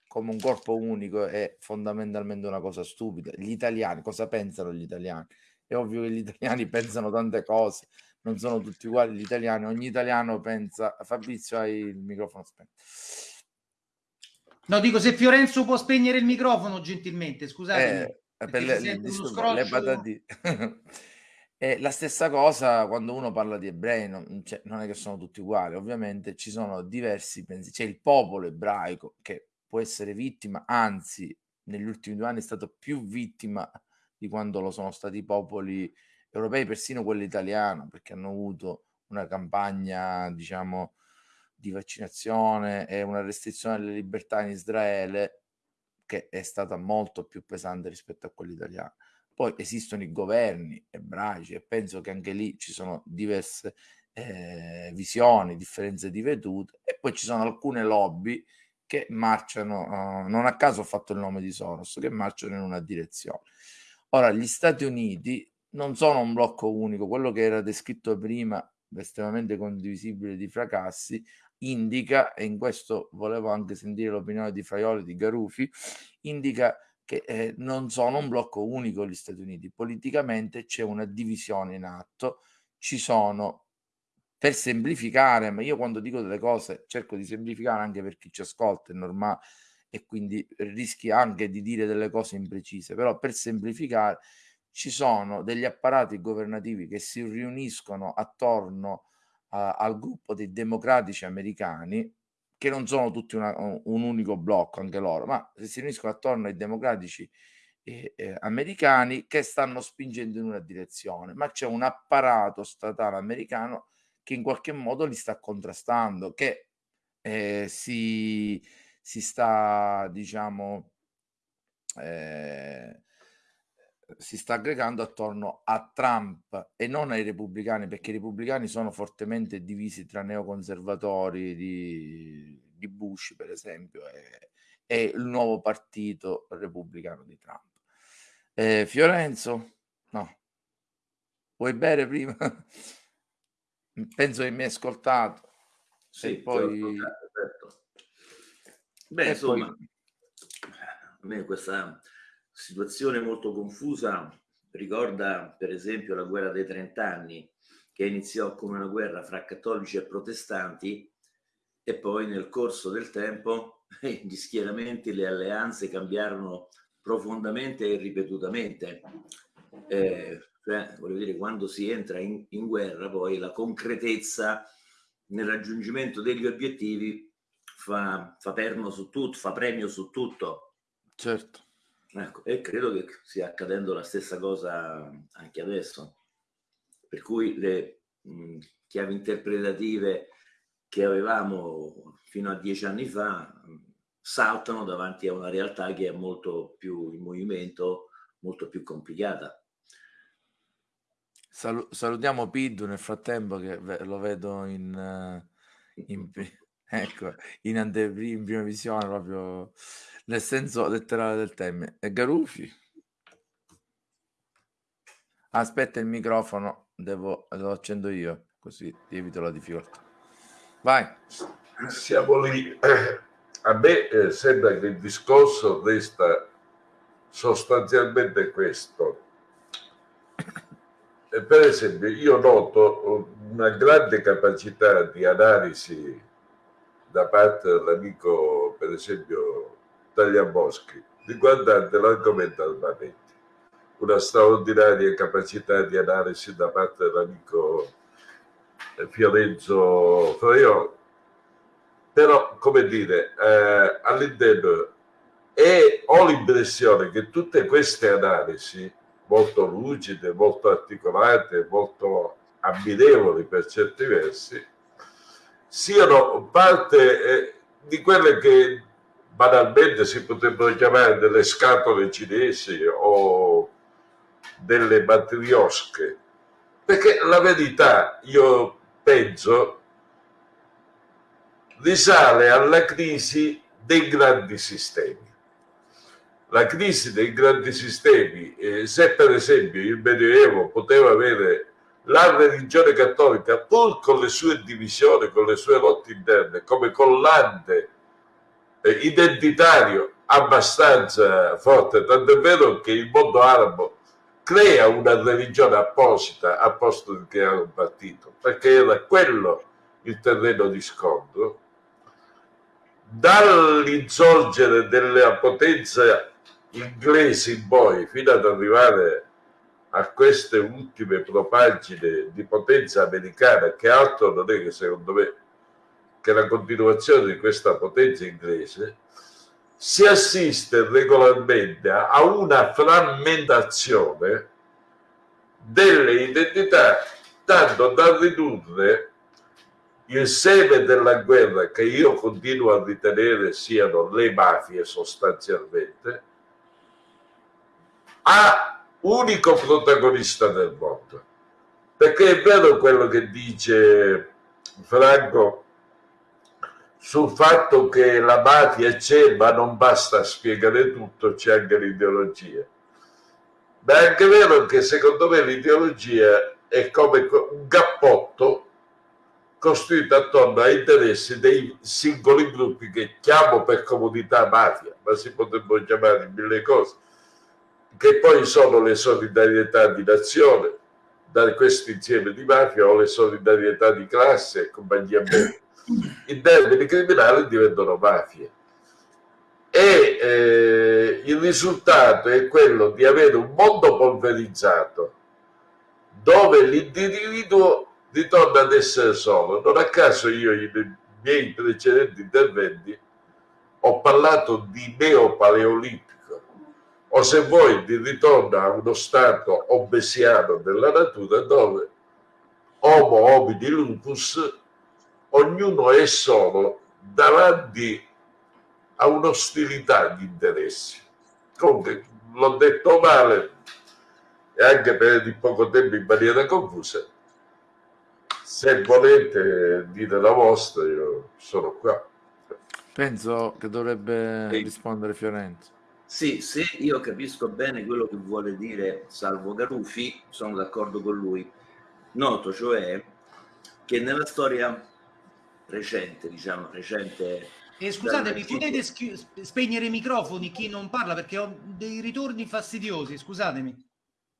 come un corpo unico è fondamentalmente una cosa stupida. Gli italiani, cosa pensano gli italiani? È ovvio che gli italiani pensano tante cose, non sono tutti uguali gli italiani, ogni italiano pensa... Fabrizio hai il microfono spento. No, dico se Fiorenzo può spegnere il microfono gentilmente, scusate. Eh, per le, le, disturbo, le patatine. E la stessa cosa quando uno parla di ebrei, non, cioè, non, è che sono tutti uguali, ovviamente ci sono diversi pensieri. C'è il popolo ebraico che può essere vittima, anzi, negli ultimi due anni è stato più vittima di quando lo sono stati i popoli europei, persino quello italiano, perché hanno avuto una campagna, diciamo, di vaccinazione e una restrizione delle libertà in Israele che è stata molto più pesante rispetto a quella italiana. Poi esistono i governi ebraici e penso che anche lì ci sono diverse eh, visioni, differenze di vedute e poi ci sono alcune lobby che marciano, uh, non a caso ho fatto il nome di Soros, che marciano in una direzione. Ora, gli Stati Uniti non sono un blocco unico, quello che era descritto prima, estremamente condivisibile di Fracassi, indica, e in questo volevo anche sentire l'opinione di Fraioli, di Garufi, indica che eh, non sono un blocco unico gli Stati Uniti. Politicamente c'è una divisione in atto, ci sono, per semplificare, ma io quando dico delle cose cerco di semplificare anche per chi ci ascolta, è normale, e quindi rischi anche di dire delle cose imprecise, però per semplificare ci sono degli apparati governativi che si riuniscono attorno a, al gruppo dei democratici americani, che non sono tutti una, un unico blocco, anche loro, ma si riuniscono attorno ai democratici eh, eh, americani che stanno spingendo in una direzione, ma c'è un apparato statale americano che in qualche modo li sta contrastando, che eh, si si sta, diciamo, eh, si sta aggregando attorno a Trump e non ai repubblicani, perché i repubblicani sono fortemente divisi tra neoconservatori di, di Bush, per esempio, e, e, il nuovo partito repubblicano di Trump. Eh, Fiorenzo, no, vuoi bere prima? Penso che mi hai ascoltato. Sì, poi... Ascoltato, Beh, insomma, poi... a me questa situazione molto confusa ricorda per esempio la guerra dei trent'anni che iniziò come una guerra fra cattolici e protestanti e poi nel corso del tempo gli schieramenti, le alleanze cambiarono profondamente e ripetutamente. Eh, cioè, voglio dire, quando si entra in, in guerra, poi la concretezza nel raggiungimento degli obiettivi fa, fa perno su tutto, fa premio su tutto. Certo. Ecco, e credo che stia accadendo la stessa cosa anche adesso. Per cui le mh, chiavi interpretative che avevamo fino a dieci anni fa mh, saltano davanti a una realtà che è molto più in movimento, molto più complicata. Salu- salutiamo Piddu nel frattempo che lo vedo in, uh, in, Ecco, in anteprima, in prima visione, proprio nel senso letterale del termine. E Garufi? Aspetta il microfono, devo, lo accendo io, così evito la difficoltà. Vai. Siamo lì. A me eh, sembra che il discorso resta sostanzialmente questo. Per esempio, io noto una grande capacità di analisi da parte dell'amico, per esempio, Tagliaboschi, riguardante l'argomento armamenti. Una straordinaria capacità di analisi da parte dell'amico Fiorenzo Fraioli. però come dire, eh, all'interno e ho l'impressione che tutte queste analisi molto lucide, molto articolate, molto ammirevoli per certi versi, siano parte eh, di quelle che banalmente si potrebbero chiamare delle scatole cinesi o delle matriosche, perché la verità, io penso, risale alla crisi dei grandi sistemi. La crisi dei grandi sistemi, eh, se per esempio il Medioevo poteva avere la religione cattolica, pur con le sue divisioni, con le sue lotte interne, come collante eh, identitario abbastanza forte, tanto è vero che il mondo arabo crea una religione apposita a posto di creare un partito, perché era quello il terreno di scontro. Dall'insorgere della potenza inglese in poi, fino ad arrivare a queste ultime propagine di potenza americana, che altro non è che secondo me che la continuazione di questa potenza inglese, si assiste regolarmente a una frammentazione delle identità tanto da ridurre il seme della guerra che io continuo a ritenere siano le mafie sostanzialmente a unico protagonista del mondo perché è vero quello che dice Franco sul fatto che la mafia c'è ma non basta spiegare tutto, c'è anche l'ideologia. Ma è anche vero che secondo me l'ideologia è come un cappotto costruito attorno ai interessi dei singoli gruppi che chiamo per comodità mafia, ma si potrebbero chiamare mille cose, che poi sono le solidarietà di nazione, da questo insieme di mafia o le solidarietà di classe e compagnia bella i termini criminali diventano mafie. E eh, il risultato è quello di avere un mondo polverizzato dove l'individuo ritorna ad essere solo. Non a caso io nei miei precedenti interventi ho parlato di neopaleolitico o se vuoi di ritorno a uno stato obesiano della natura dove Homo homini lupus ognuno è solo davanti a un'ostilità di interessi. Comunque, l'ho detto male e anche per di poco tempo in maniera confusa. Se volete dire la vostra, io sono qua. Penso che dovrebbe rispondere Fiorenzo. Sì, se io capisco bene quello che vuole dire Salvo Garufi, sono d'accordo con lui. Noto cioè che nella storia recente, diciamo, recente. E scusatemi, potete spegnere i microfoni chi non parla perché ho dei ritorni fastidiosi, scusatemi.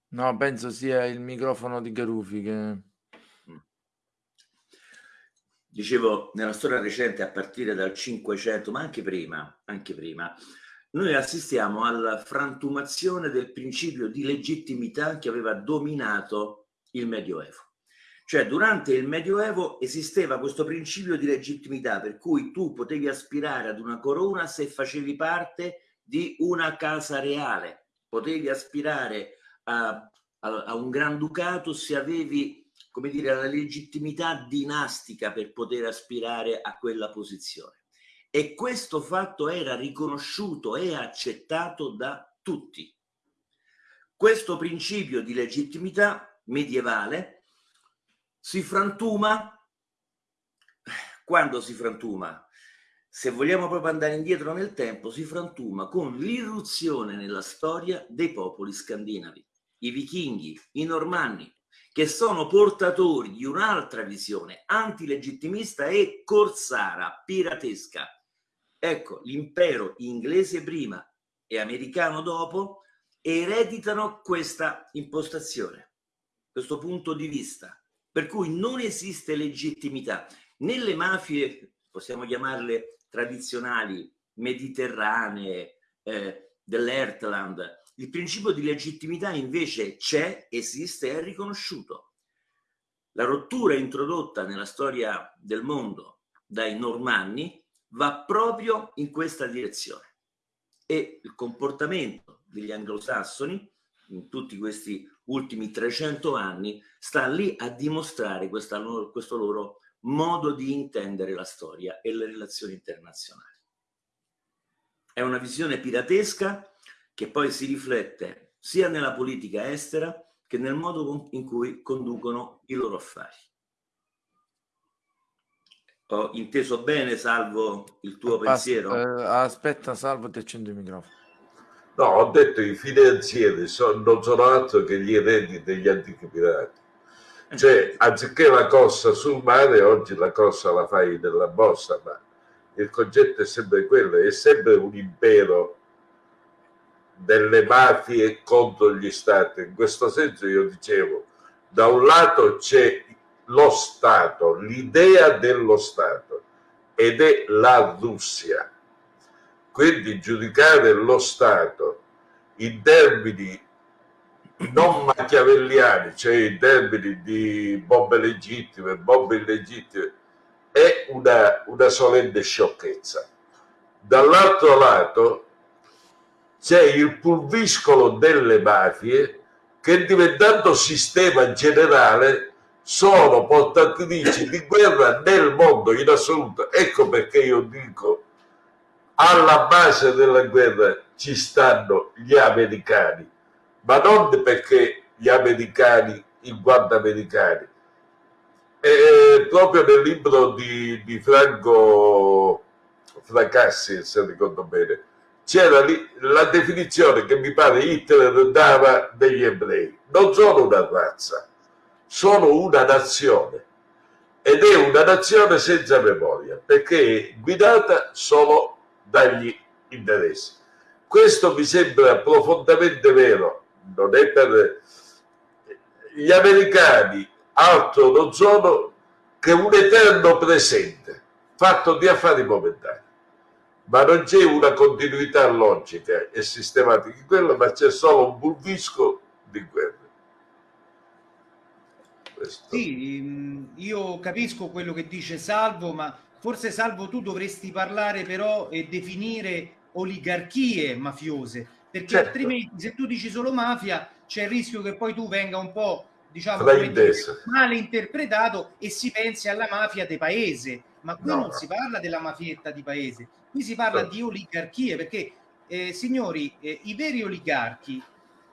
No, penso sia il microfono di Garufi che... Mm. Dicevo, nella storia recente, a partire dal 500, ma anche prima, anche prima, noi assistiamo alla frantumazione del principio di legittimità che aveva dominato il Medioevo. Cioè, durante il Medioevo esisteva questo principio di legittimità per cui tu potevi aspirare ad una corona se facevi parte di una casa reale, potevi aspirare a, a, a un granducato se avevi, come dire, la legittimità dinastica per poter aspirare a quella posizione. E questo fatto era riconosciuto e accettato da tutti. Questo principio di legittimità medievale si frantuma quando si frantuma? Se vogliamo proprio andare indietro nel tempo si frantuma con l'irruzione nella storia dei popoli scandinavi. I vichinghi i normanni che sono portatori di un'altra visione antilegittimista e corsara piratesca ecco l'impero inglese prima e americano dopo ereditano questa impostazione questo punto di vista per cui non esiste legittimità. Nelle mafie, possiamo chiamarle tradizionali, mediterranee, eh, dell'Ertland, il principio di legittimità invece c'è, esiste, è riconosciuto. La rottura introdotta nella storia del mondo dai normanni va proprio in questa direzione e il comportamento degli anglosassoni in tutti questi ultimi 300 anni sta lì a dimostrare questa, questo loro modo di intendere la storia e le relazioni internazionali. È una visione piratesca che poi si riflette sia nella politica estera che nel modo in cui conducono i loro affari. Ho inteso bene, Salvo, il tuo As pensiero? Eh, aspetta, Salvo, ti accendo il microfono. No, ho detto i finanzieri sono, non sono altro che gli eredi degli antichi pirati. Cioè, anziché la corsa sul mare, oggi la corsa la fai nella borsa, ma il concetto è sempre quello, è sempre un impero delle mafie contro gli stati. In questo senso io dicevo, da un lato c'è lo Stato, l'idea dello Stato, ed è la Russia. Quindi giudicare lo Stato in termini non machiavelliani, cioè in termini di bombe legittime, bombe illegittime, è una, una solenne sciocchezza. Dall'altro lato c'è il pulviscolo delle mafie che diventando sistema generale sono portatrici di guerra nel mondo in assoluto. Ecco perché io dico alla base della guerra ci stanno gli americani ma non perché gli americani, in quanto americani. E proprio nel libro di, di Franco Fracassi, se ricordo bene, c'era la definizione che mi pare Hitler dava degli ebrei. Non sono una razza, sono una nazione. Ed è una nazione senza memoria, perché è guidata solo dagli interessi. Questo mi sembra profondamente vero non è per gli americani altro non sono che un eterno presente fatto di affari momentanei ma non c'è una continuità logica e sistematica in quello ma c'è solo un bulvisco di guerra Questo. Sì, mm, io capisco quello che dice Salvo, ma forse Salvo tu dovresti parlare però e definire oligarchie mafiose, perché certo. altrimenti se tu dici solo mafia c'è il rischio che poi tu venga un po' diciamo male interpretato e si pensi alla mafia di paese ma qui no. non si parla della mafietta di paese qui si parla no. di oligarchie perché eh, signori eh, i veri oligarchi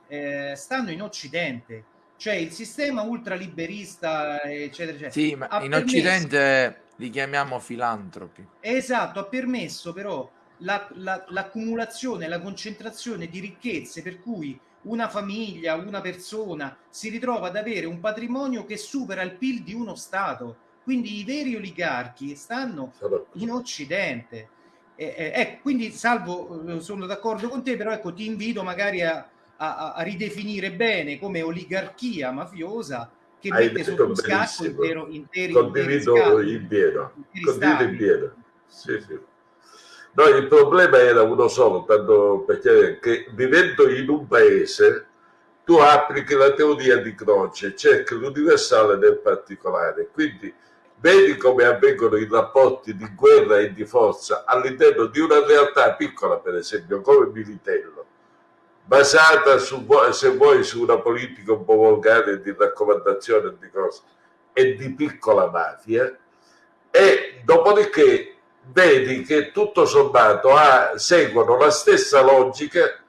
eh, stanno in occidente cioè il sistema ultraliberista eccetera eccetera sì ma in permesso... occidente li chiamiamo filantropi esatto ha permesso però la, la, l'accumulazione, la concentrazione di ricchezze per cui una famiglia, una persona si ritrova ad avere un patrimonio che supera il PIL di uno Stato. Quindi i veri oligarchi stanno in Occidente. Eh, eh, quindi Salvo, eh, sono d'accordo con te, però ecco, ti invito magari a, a, a ridefinire bene come oligarchia mafiosa che Hai mette sotto scacco intero, interi, Condivido interi in pieno. Condivido in pieno. Sì, sì. No, il problema era uno solo, tanto perché che vivendo in un paese tu applichi la teoria di Croce, cerchi l'universale nel particolare, quindi vedi come avvengono i rapporti di guerra e di forza all'interno di una realtà piccola, per esempio, come Militello, basata su, se vuoi, su una politica un po' volgare di raccomandazione di cose e di piccola mafia, e dopodiché vedi che tutto sommato ha, seguono la stessa logica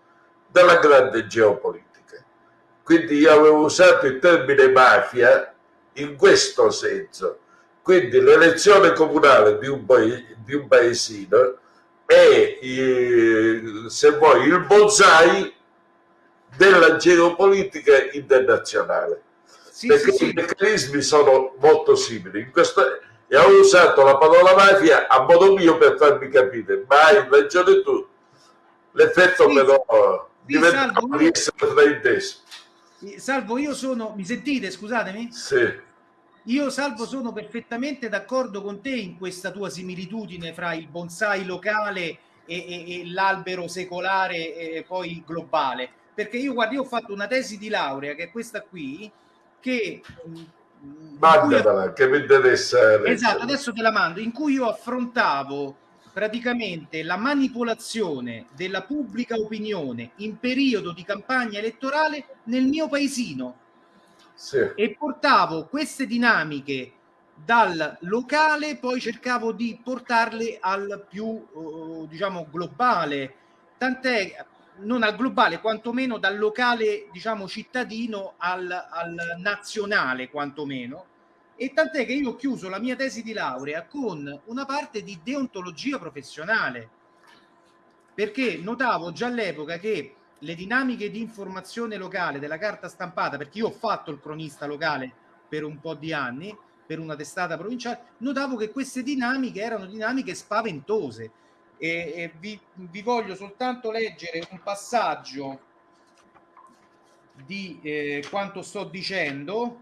della grande geopolitica. Quindi io avevo usato il termine mafia in questo senso. Quindi l'elezione comunale di un, di un paesino è, se vuoi, il bonsai della geopolitica internazionale. Sì, perché sì, sì. i meccanismi sono molto simili. In questo, e ho usato la parola mafia a modo mio per farmi capire, ma hai ragione tu. L'effetto sì, però sì, diventa salvo, di essere frainteso. Salvo, io sono... Mi sentite, scusatemi? Sì. Io, Salvo, sono perfettamente d'accordo con te in questa tua similitudine fra il bonsai locale e, e, e l'albero secolare e poi globale. Perché io, guarda, io ho fatto una tesi di laurea, che è questa qui, che Mandatela, che mi interessa. Esatto, adesso te la mando, in cui io affrontavo praticamente la manipolazione della pubblica opinione in periodo di campagna elettorale nel mio paesino sì. e portavo queste dinamiche dal locale, poi cercavo di portarle al più uh, diciamo globale, tant'è non al globale, quantomeno dal locale diciamo cittadino al, al nazionale, quantomeno e tant'è che io ho chiuso la mia tesi di laurea con una parte di deontologia professionale, perché notavo già all'epoca che le dinamiche di informazione locale della carta stampata, perché io ho fatto il cronista locale per un po' di anni, per una testata provinciale, notavo che queste dinamiche erano dinamiche spaventose. E, e vi, vi, voglio soltanto leggere un passaggio di eh, quanto sto dicendo.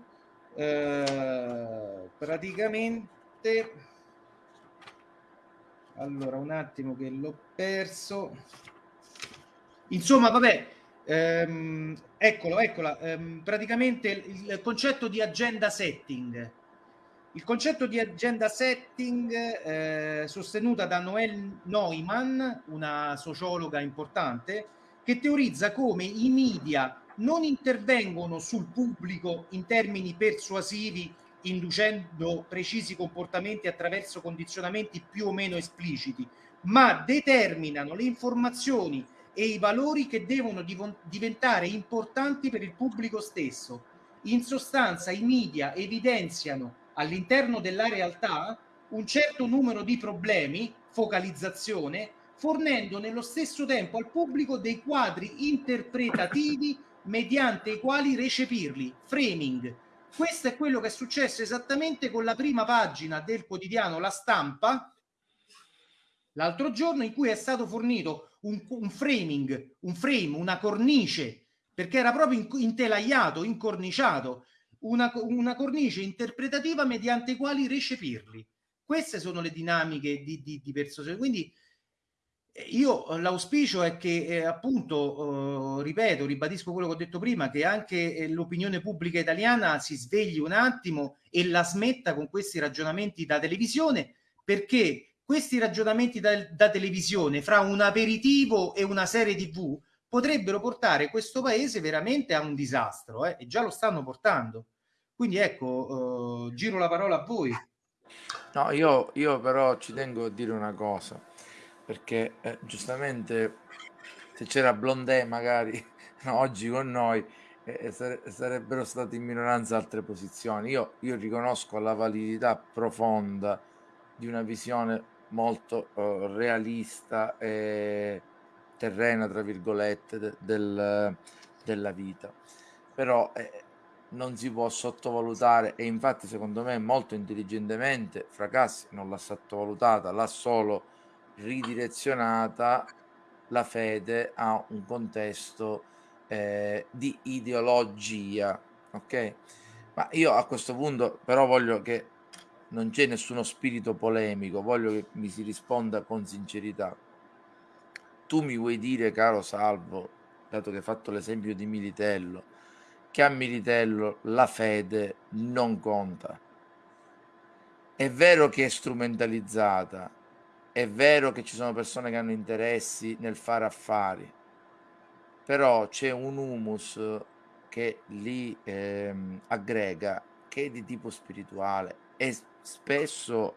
Eh, praticamente allora un attimo che l'ho perso. Insomma vabbè ehm, eccolo eccola. Ehm, praticamente il, il, concetto di agenda setting il concetto di agenda setting eh, sostenuta da Noel Neumann una sociologa importante che teorizza come i media non intervengono sul pubblico in termini persuasivi inducendo precisi comportamenti attraverso condizionamenti più o meno espliciti, ma determinano le informazioni e i valori che devono div diventare importanti per il pubblico stesso. In sostanza i media evidenziano all'interno della realtà un certo numero di problemi, focalizzazione, fornendo nello stesso tempo al pubblico dei quadri interpretativi mediante i quali recepirli. Framing. Questo è quello che è successo esattamente con la prima pagina del quotidiano La Stampa l'altro giorno in cui è stato fornito un, un framing, un frame, una cornice, perché era proprio intelaiato, incorniciato, una, una cornice interpretativa mediante quali recepirli. Queste sono le dinamiche di, di, di persuasione. Quindi io l'auspicio è che eh, appunto, eh, ripeto, ribadisco quello che ho detto prima, che anche eh, l'opinione pubblica italiana si svegli un attimo e la smetta con questi ragionamenti da televisione, perché questi ragionamenti da, da televisione fra un aperitivo e una serie tv potrebbero portare questo paese veramente a un disastro eh, e già lo stanno portando. Quindi ecco, eh, giro la parola a voi. No, io, io però ci tengo a dire una cosa perché eh, giustamente se c'era Blondè magari no, oggi con noi eh, sare sarebbero state in minoranza altre posizioni. Io, io, riconosco la validità profonda di una visione molto uh, realista e terrena, tra virgolette, de del, della vita. Però eh, non si può sottovalutare e infatti secondo me molto intelligentemente Fracassi non l'ha sottovalutata, l'ha solo ridirezionata la fede a un contesto eh, di ideologia, ok? Ma io a questo punto però voglio che non c'è nessuno spirito polemico, voglio che mi si risponda con sincerità. Tu mi vuoi dire, caro Salvo, dato che hai fatto l'esempio di Militello, che a Militello la fede non conta. È vero che è strumentalizzata, è vero che ci sono persone che hanno interessi nel fare affari, però c'è un humus che li ehm, aggrega che è di tipo spirituale e spesso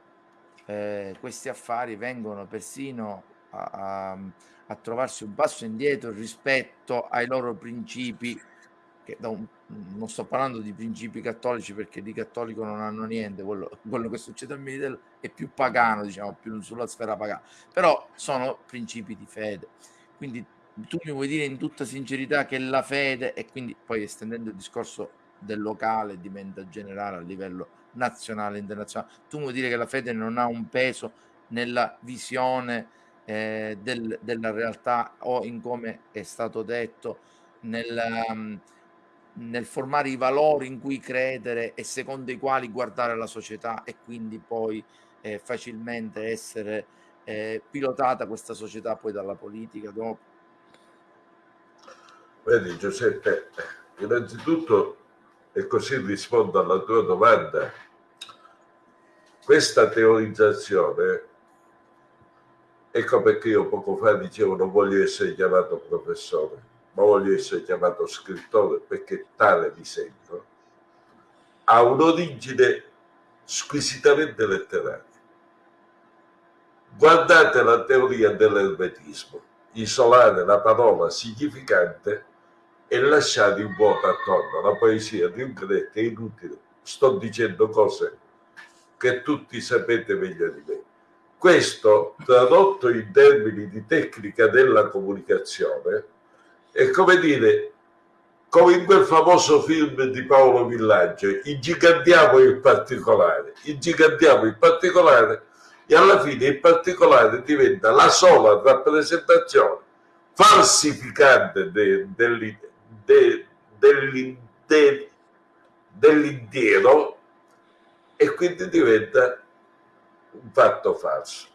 eh, questi affari vengono persino a, a, a, trovarsi un passo indietro rispetto ai loro principi che un, non sto parlando di principi cattolici perché di cattolico non hanno niente, quello, quello che succede al Militello è più pagano, diciamo, più sulla sfera pagana, però sono principi di fede. Quindi tu mi vuoi dire in tutta sincerità che la fede, e quindi poi estendendo il discorso del locale diventa generale a livello nazionale, internazionale, tu vuoi dire che la fede non ha un peso nella visione eh, del, della realtà o in come è stato detto nella... Nel formare i valori in cui credere e secondo i quali guardare la società e quindi poi eh, facilmente essere eh, pilotata questa società poi dalla politica dopo. Vedi Giuseppe, innanzitutto, e così rispondo alla tua domanda, questa teorizzazione Ecco perché io poco fa dicevo non voglio essere chiamato professore, ma voglio essere chiamato scrittore perché tale mi sento. Ha un'origine squisitamente letteraria. Guardate la teoria dell'ermetismo, isolare la parola significante e lasciare in vuoto attorno. La poesia di un greco è inutile. Sto dicendo cose che tutti sapete meglio di me. Questo, tradotto in termini di tecnica della comunicazione, è come dire, come in quel famoso film di Paolo Villaggio, ingigantiamo il particolare, ingigantiamo il particolare e alla fine il particolare diventa la sola rappresentazione falsificante de, de, de, dell'intero e quindi diventa un fatto falso.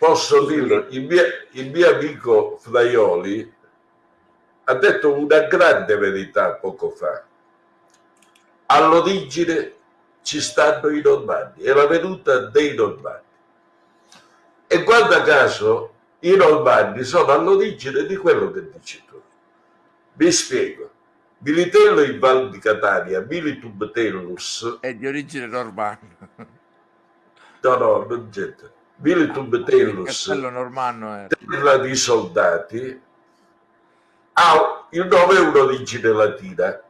Posso dirlo, il mio, il mio amico Fraioli ha detto una grande verità poco fa. All'origine ci stanno i normanni, è la venuta dei normanni. E guarda caso, i normanni sono all'origine di quello che dici tu. Vi spiego. Militello in Val di Catania, Militum Tellus... È di origine normanna. No, no, non c'entra. Militum Tellus, normanno terra di soldati, ha il nome è un'origine latina.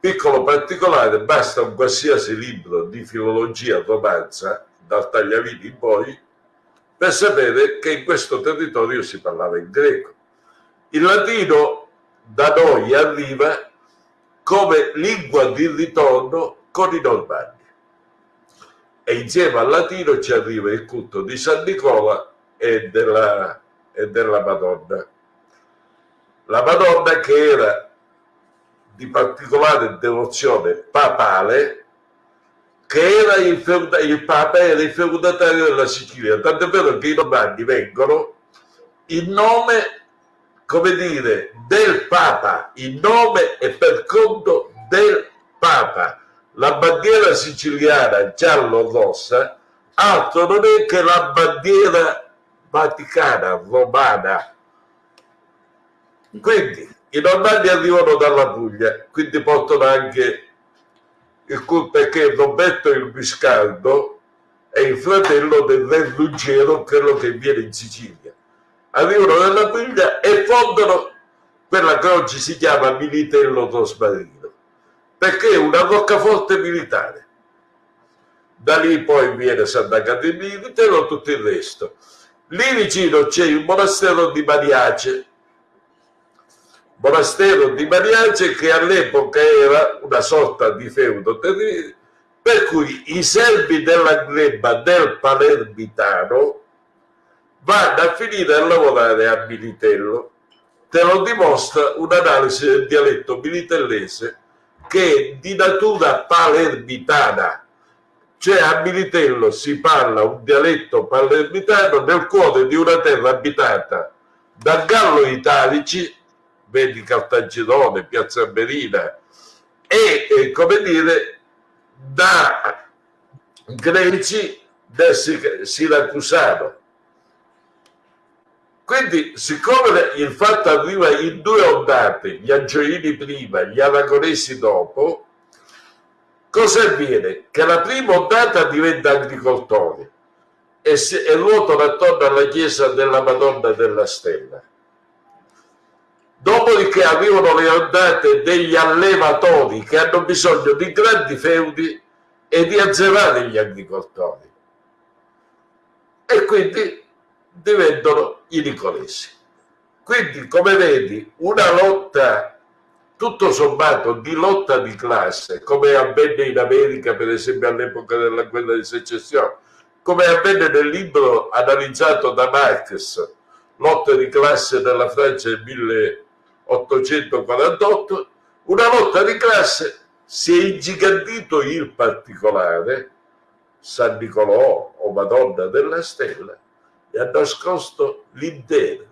Piccolo particolare, basta un qualsiasi libro di filologia romanza, dal Tagliavini in poi, per sapere che in questo territorio si parlava in greco. Il latino da noi arriva come lingua di ritorno con i normanni. E insieme al latino ci arriva il culto di San Nicola e della, e della Madonna. La Madonna che era di particolare devozione papale, che era il, il Papa era il feudatario della Sicilia, tant'è vero che i normanni vengono in nome come dire, del Papa, in nome e per conto del Papa. La bandiera siciliana giallo-rossa altro non è che la bandiera vaticana, romana. Quindi i normanni arrivano dalla Puglia, quindi portano anche il culto perché Roberto il Biscardo è il fratello del re Ruggero, quello che viene in Sicilia arrivano nella Puglia e fondano quella che oggi si chiama Militello Tosmarino, perché è una roccaforte militare. Da lì poi viene Santa Caterina Militello tutto il resto. Lì vicino c'è il monastero di Mariace, monastero di Mariace che all'epoca era una sorta di feudo per cui i servi della gleba del Palermitano vanno a finire a lavorare a Militello. Te lo dimostra un'analisi del dialetto militellese che di natura palermitana, cioè a Militello si parla un dialetto palermitano nel cuore di una terra abitata da Gallo Italici, vedi Caltagirone, Piazza Berina, e, e come dire da greci del Siracusano quindi, siccome il fatto arriva in due ondate, gli angioini prima, gli aragonesi dopo, cosa avviene? Che la prima ondata diventa agricoltori e, si, e ruotano attorno alla chiesa della Madonna della Stella. Dopodiché arrivano le ondate degli allevatori che hanno bisogno di grandi feudi e di azzerare gli agricoltori. E quindi diventano i nicolesi. Quindi, come vedi, una lotta tutto sommato di lotta di classe, come avvenne in America, per esempio all'epoca della guerra di secessione, come avvenne nel libro analizzato da Marx, Lotta di classe della Francia del 1848, una lotta di classe si è ingigantito il particolare, San Nicolò o Madonna della Stella, e ha nascosto l'intero.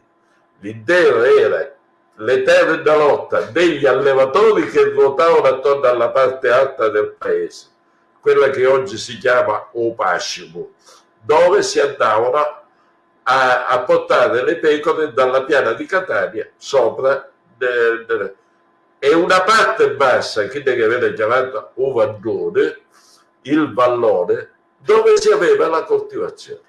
L'intero era l'eterna lotta degli allevatori che ruotavano attorno alla parte alta del paese, quella che oggi si chiama Opascimo, dove si andavano a, a portare le pecore dalla piana di Catania sopra de, de, e una parte bassa che deve avere chiamato Ovandone, il vallone, dove si aveva la coltivazione.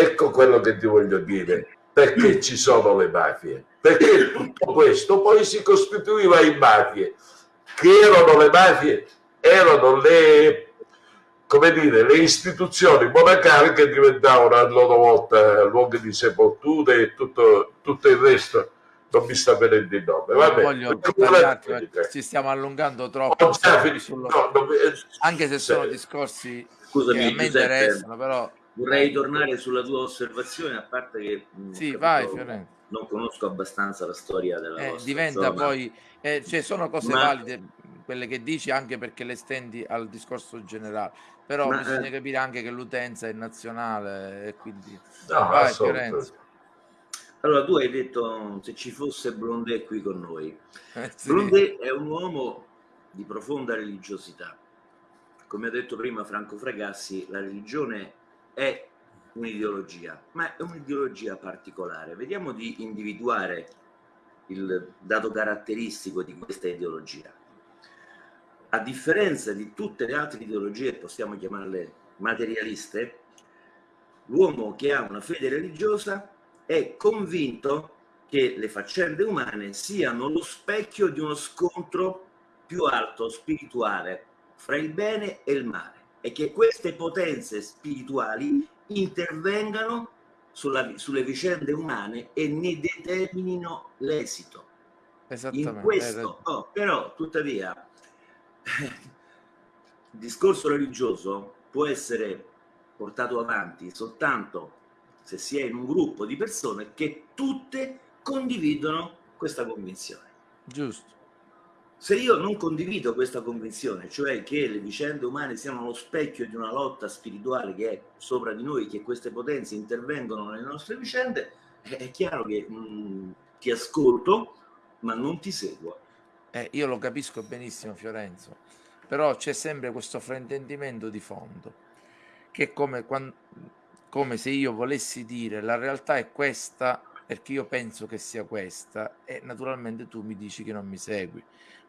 Ecco quello che ti voglio dire, perché ci sono le mafie, perché tutto questo poi si costituiva in mafie, che erano le mafie, erano le come dire, le istituzioni monacali che diventavano a loro volta luoghi di sepolture e tutto, tutto il resto non mi sta venendo il nome. Vabbè, voglio tagliarti, ci stiamo allungando troppo. Sullo... No, non... Anche se sono discorsi Scusami, che a me interessano, però... Vorrei tornare sulla tua osservazione, a parte che sì, vai, Fiorenzo. non conosco abbastanza la storia della eh, diventa zona. poi, eh, cioè sono cose Ma... valide quelle che dici anche perché le stendi al discorso generale però Ma, bisogna eh... capire anche che l'utenza è nazionale e quindi no, vai Fiorenzo allora tu hai detto se ci fosse Blondet qui con noi eh, sì. Blondet è un uomo di profonda religiosità come ha detto prima Franco Fragassi la religione è un'ideologia ma è un'ideologia particolare. Vediamo di individuare il dato caratteristico di questa ideologia. A differenza di tutte le altre ideologie, possiamo chiamarle materialiste, l'uomo che ha una fede religiosa è convinto che le faccende umane siano lo specchio di uno scontro più alto, spirituale, fra il bene e il male e che queste potenze spirituali intervengano sulla, sulle vicende umane e ne determinino l'esito. In questo, oh, però, tuttavia, il discorso religioso può essere portato avanti soltanto se si è in un gruppo di persone che tutte condividono questa convinzione. Giusto. Se io non condivido questa convinzione, cioè che le vicende umane siano lo specchio di una lotta spirituale che è sopra di noi, che queste potenze intervengono nelle nostre vicende, è chiaro che mh, mm, ti ascolto, ma non ti seguo. Eh, io lo capisco benissimo Fiorenzo, però c'è sempre questo fraintendimento di fondo, che è come, quando, come se io volessi dire la realtà è questa perché io penso che sia questa e naturalmente tu mi dici che non mi segui,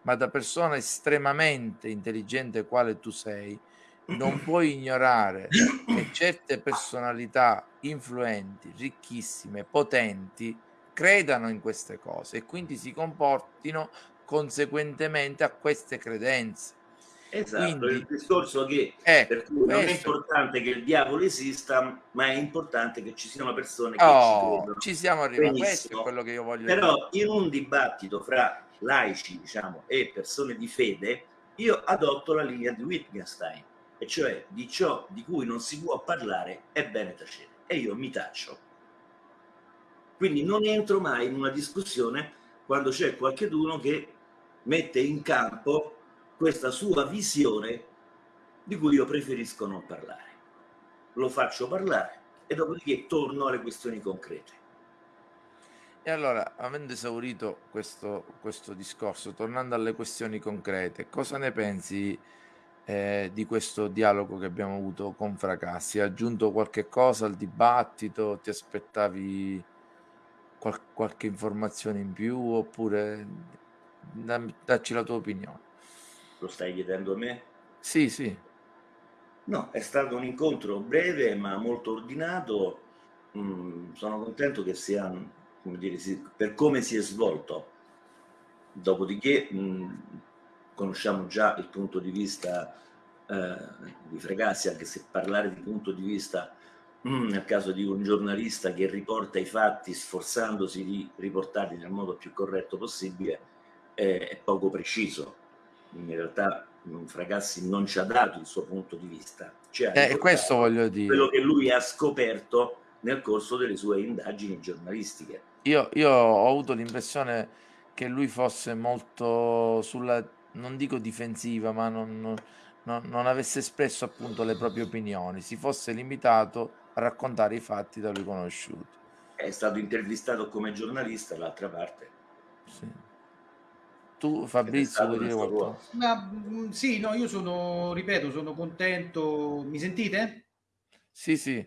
ma da persona estremamente intelligente quale tu sei, non puoi ignorare che certe personalità influenti, ricchissime, potenti, credano in queste cose e quindi si comportino conseguentemente a queste credenze. Esatto, Quindi, il discorso che eh, per cui non è importante che il diavolo esista, ma è importante che ci siano persone che oh, ci credono. Ci siamo arrivati, questo è quello che io voglio Però dire. in un dibattito fra laici, diciamo, e persone di fede, io adotto la linea di Wittgenstein, e cioè di ciò di cui non si può parlare è bene tacere, e io mi taccio. Quindi non entro mai in una discussione quando c'è qualcuno che mette in campo questa sua visione di cui io preferisco non parlare. Lo faccio parlare e dopodiché torno alle questioni concrete. E allora, avendo esaurito questo, questo discorso, tornando alle questioni concrete, cosa ne pensi eh, di questo dialogo che abbiamo avuto con Fracassi? Ha aggiunto qualche cosa al dibattito? Ti aspettavi qual- qualche informazione in più oppure dacci la tua opinione. Lo stai chiedendo a me? Sì, sì. No, è stato un incontro breve ma molto ordinato. Mm, sono contento che sia, come dire, per come si è svolto. Dopodiché mh, conosciamo già il punto di vista eh, di Fregassi, anche se parlare di punto di vista mm, nel caso di un giornalista che riporta i fatti sforzandosi di riportarli nel modo più corretto possibile è poco preciso. In realtà Fragassi non ci ha dato il suo punto di vista. Eh, questo voglio dire. Quello che lui ha scoperto nel corso delle sue indagini giornalistiche. Io, io ho avuto l'impressione che lui fosse molto sulla, non dico difensiva, ma non, non, non avesse espresso appunto le proprie opinioni, si fosse limitato a raccontare i fatti da lui conosciuti. È stato intervistato come giornalista dall'altra parte. Sì. Tu Fabrizio vuoi dire qualcosa? Ma, mm, sì, no, io sono, ripeto, sono contento. Mi sentite? Sì, sì.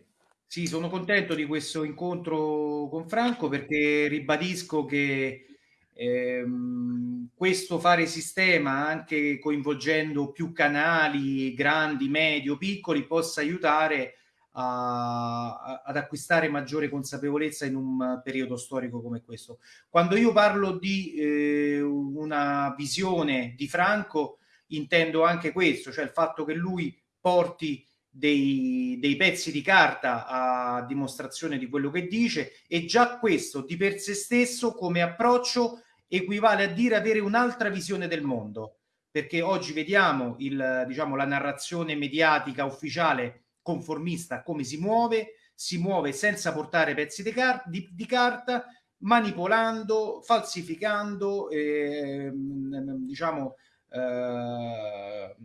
Sì, sono contento di questo incontro con Franco perché ribadisco che ehm, questo fare sistema, anche coinvolgendo più canali, grandi, medio, piccoli, possa aiutare a, ad acquistare maggiore consapevolezza in un periodo storico come questo. Quando io parlo di eh, una visione di Franco, intendo anche questo, cioè il fatto che lui porti dei, dei, pezzi di carta a dimostrazione di quello che dice e già questo di per sé stesso come approccio equivale a dire avere un'altra visione del mondo. Perché oggi vediamo il, diciamo, la narrazione mediatica ufficiale conformista come si muove si muove senza portare pezzi di, car- di, di carta manipolando falsificando eh, diciamo eh,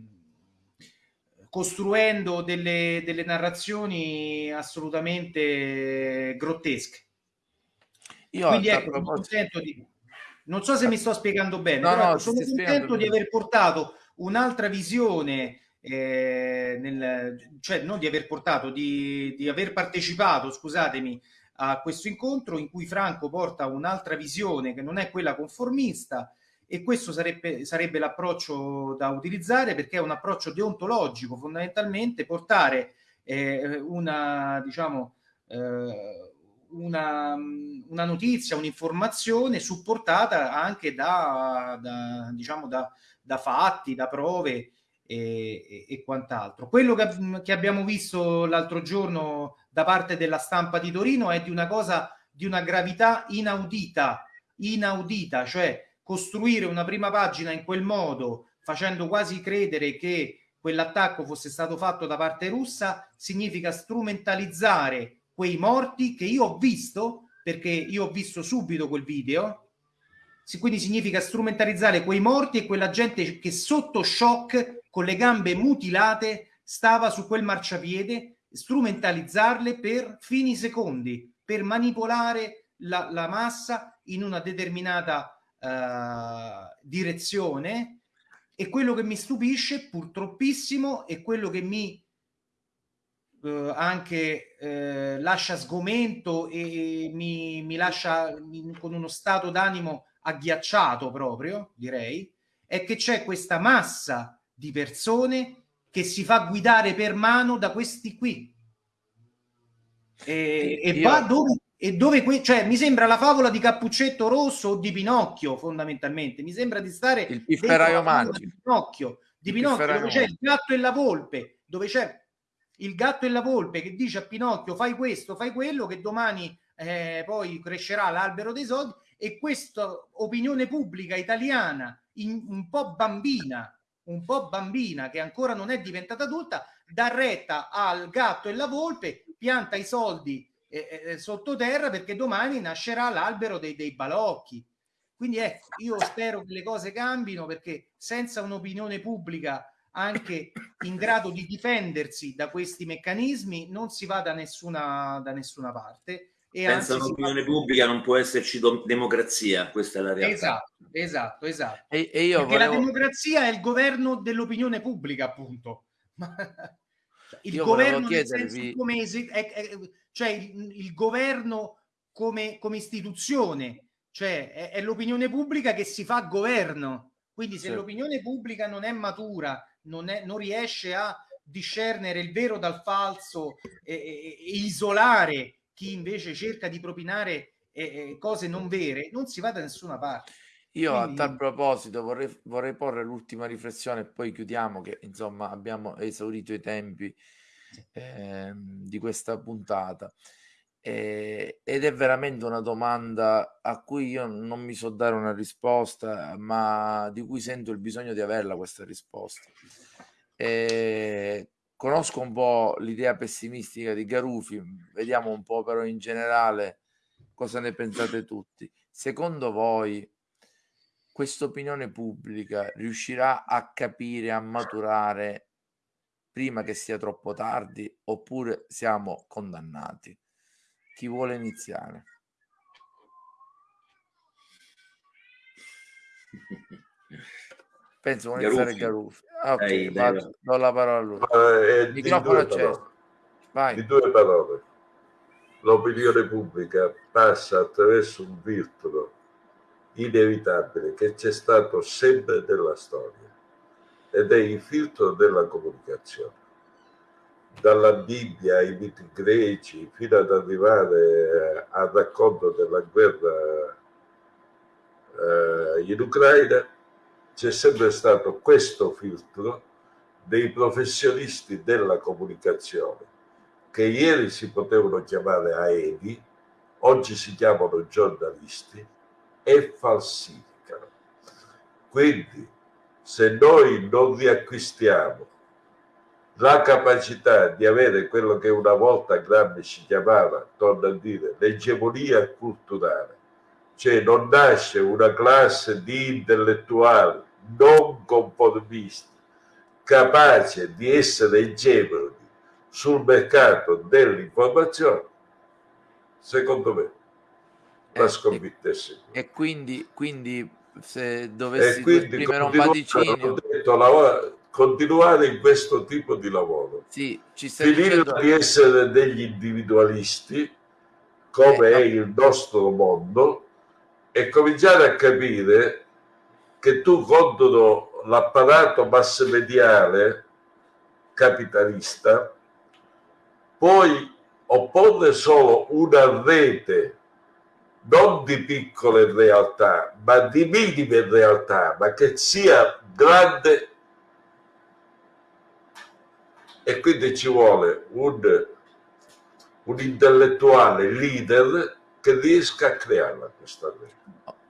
costruendo delle, delle narrazioni assolutamente grottesche. Io Quindi ecco, sono contento di... Non so se mi sto spiegando bene, no, però no, sono contento di aver portato un'altra visione, eh, nel, cioè non di aver portato, di, di aver partecipato, scusatemi, a questo incontro in cui Franco porta un'altra visione che non è quella conformista, e questo sarebbe, sarebbe l'approccio da utilizzare perché è un approccio deontologico, fondamentalmente portare eh, una, diciamo, eh, una, una, notizia, un'informazione supportata anche da, da, diciamo, da, da fatti, da prove e, e, e quant'altro. Quello che, che abbiamo visto l'altro giorno da parte della stampa di Torino è di una cosa di una gravità inaudita, inaudita, cioè costruire una prima pagina in quel modo, facendo quasi credere che quell'attacco fosse stato fatto da parte russa, significa strumentalizzare quei morti che io ho visto, perché io ho visto subito quel video, quindi significa strumentalizzare quei morti e quella gente che sotto shock, con le gambe mutilate, stava su quel marciapiede, strumentalizzarle per fini secondi, per manipolare la, la massa in una determinata uh, direzione e quello che mi stupisce purtroppissimo è quello che mi uh, anche uh, lascia sgomento e, e mi, mi lascia in, con uno stato d'animo agghiacciato proprio, direi, è che c'è questa massa di persone che si fa guidare per mano da questi qui. E, e va dove e dove que- cioè, mi sembra la favola di Cappuccetto Rosso o di Pinocchio fondamentalmente. Mi sembra di stare il pifferaio magico. di Pinocchio, di Pinocchio dove c'è il gatto e la volpe dove c'è il gatto e la volpe che dice a Pinocchio fai questo, fai quello che domani eh, poi crescerà l'albero dei soldi e questa opinione pubblica italiana in, un po' bambina un po' bambina che ancora non è diventata adulta dà retta al gatto e la volpe pianta i soldi eh, sottoterra perché domani nascerà l'albero dei, dei balocchi. Quindi ecco, io spero che le cose cambino perché senza un'opinione pubblica anche in grado di difendersi da questi meccanismi non si va da nessuna, da nessuna parte. E senza un'opinione fa... pubblica non può esserci democrazia, questa è la realtà. Esatto, esatto, esatto. E, e io perché volevo... la democrazia è il governo dell'opinione pubblica, appunto. il io governo chiedervi... come es- è, è, cioè il, il governo come, come, istituzione, cioè è, è, l'opinione pubblica che si fa governo. Quindi se sì. l'opinione pubblica non è matura, non, è, non, riesce a discernere il vero dal falso e, e, e isolare chi invece cerca di propinare eh, cose non vere, non si va da nessuna parte. Io Quindi... a tal proposito vorrei, vorrei porre l'ultima riflessione e poi chiudiamo che insomma abbiamo esaurito i tempi eh, di questa puntata. Eh, ed è veramente una domanda a cui io non mi so dare una risposta, ma di cui sento il bisogno di averla questa risposta. Eh, conosco un po' l'idea pessimistica di Garufi, vediamo un po' però in generale cosa ne pensate tutti. Secondo voi questa opinione pubblica riuscirà a capire, a maturare prima che sia troppo tardi oppure siamo condannati? Chi vuole iniziare? Penso vuole iniziare Garuffi. Ah, ok, Ehi, vado, do la parola a lui. Uh, Microfono acceso. Vai. di due parole. L'opinione pubblica passa attraverso un filtro inevitabile che c'è stato sempre nella storia ed è il filtro della comunicazione. Dalla Bibbia ai miti greci fino ad arrivare al racconto della guerra eh, in Ucraina, c'è sempre stato questo filtro dei professionisti della comunicazione che ieri si potevano chiamare aedi, oggi si chiamano giornalisti e falsificano. Quindi se noi non riacquistiamo la capacità di avere quello che una volta Gramsci chiamava, torno a dire, l'egemonia culturale, cioè non nasce una classe di intellettuali non conformisti, capace di essere egemoni sul mercato dell'informazione, secondo me la eh, sconfitta è sicura. E quindi, quindi se dovessi esprimere un vaticinio... Detto, lavora, continuare in questo tipo di lavoro. Sì, ci Finire dicendo... di essere degli individualisti, come eh, è il nostro mondo, e cominciare a capire che tu contro l'apparato massmediale capitalista puoi opporre solo una rete non di piccole realtà, ma di minime realtà, ma che sia grande e quindi ci vuole un, un intellettuale leader che riesca a crearla questa rete.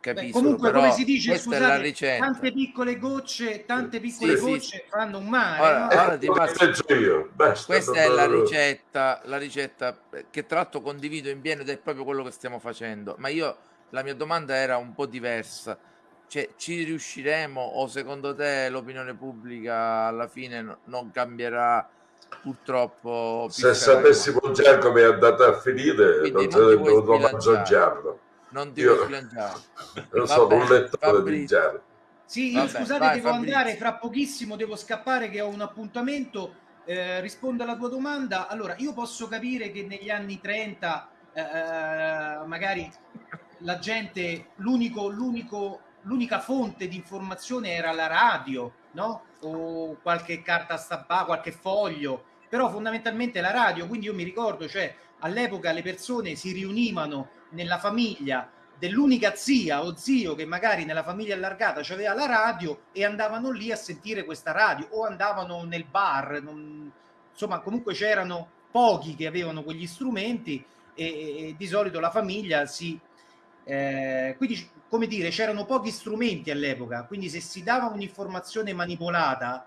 Capisco, comunque, come si dice, scusate, tante piccole gocce, tante piccole sì, gocce sì. fanno un mare. Ora, no? ora ti passo... io. Basta, Questa è la ricetta, la ricetta che tratto condivido in pieno ed è proprio quello che stiamo facendo. Ma io la mia domanda era un po' diversa. Cioè, ci riusciremo o secondo te l'opinione pubblica alla fine non cambierà purtroppo? Se sapessimo già come è andata a finire, Quindi non sarebbe dovuto mangiarlo non ti vuoi sbilanciare. Non sono un lettore di Gianni. Sì, io Vabbè, scusate, vai, devo Fabrizio. andare fra pochissimo, devo scappare che ho un appuntamento. Eh, rispondo alla tua domanda. Allora, io posso capire che negli anni 30 eh, eh, magari la gente, l'unico, l'unico, l'unica fonte di informazione era la radio, no? O qualche carta stampata, qualche foglio, però fondamentalmente la radio. Quindi io mi ricordo, cioè all'epoca le persone si riunivano nella famiglia dell'unica zia o zio che magari nella famiglia allargata aveva la radio e andavano lì a sentire questa radio o andavano nel bar, non... insomma comunque c'erano pochi che avevano quegli strumenti e, e di solito la famiglia si... Eh, quindi come dire c'erano pochi strumenti all'epoca, quindi se si dava un'informazione manipolata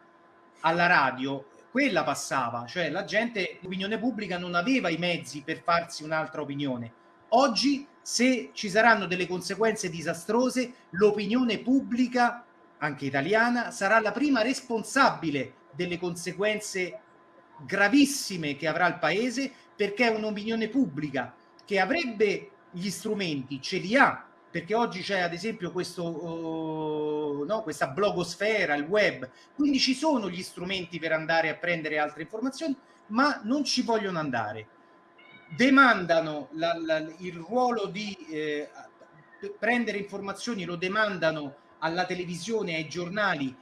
alla radio quella passava, cioè la gente, l'opinione pubblica non aveva i mezzi per farsi un'altra opinione. Oggi, se ci saranno delle conseguenze disastrose, l'opinione pubblica, anche italiana, sarà la prima responsabile delle conseguenze gravissime che avrà il paese, perché è un'opinione pubblica che avrebbe gli strumenti, ce li ha, perché oggi c'è ad esempio questo, uh, no, questa blogosfera, il web, quindi ci sono gli strumenti per andare a prendere altre informazioni, ma non ci vogliono andare. Demandano la, la, il ruolo di eh, prendere informazioni, lo demandano alla televisione, ai giornali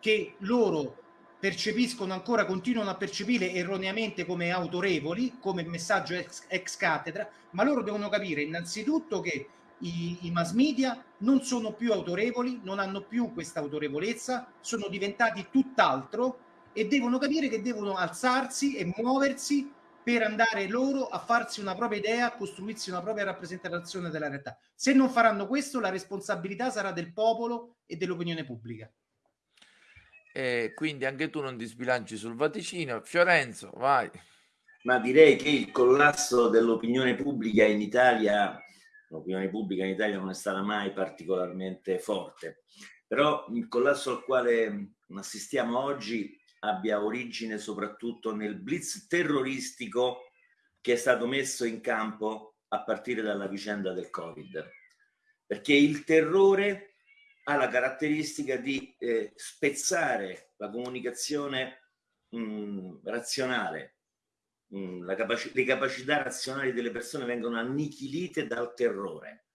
che loro percepiscono ancora, continuano a percepire erroneamente come autorevoli, come messaggio ex, ex cattedra, ma loro devono capire innanzitutto che i, i, mass media non sono più autorevoli, non hanno più questa autorevolezza, sono diventati tutt'altro e devono capire che devono alzarsi e muoversi per andare loro a farsi una propria idea, a costruirsi una propria rappresentazione della realtà. Se non faranno questo, la responsabilità sarà del popolo e dell'opinione pubblica. E quindi anche tu non ti sbilanci sul vaticino. Fiorenzo, vai. Ma direi che il collasso dell'opinione pubblica in Italia, l'opinione pubblica in Italia non è stata mai particolarmente forte, però il collasso al quale assistiamo oggi abbia origine soprattutto nel blitz terroristico che è stato messo in campo a partire dalla vicenda del Covid. Perché il terrore ha la caratteristica di eh, spezzare la comunicazione mh, razionale, mh, capaci- le capacità razionali delle persone vengono annichilite dal terrore.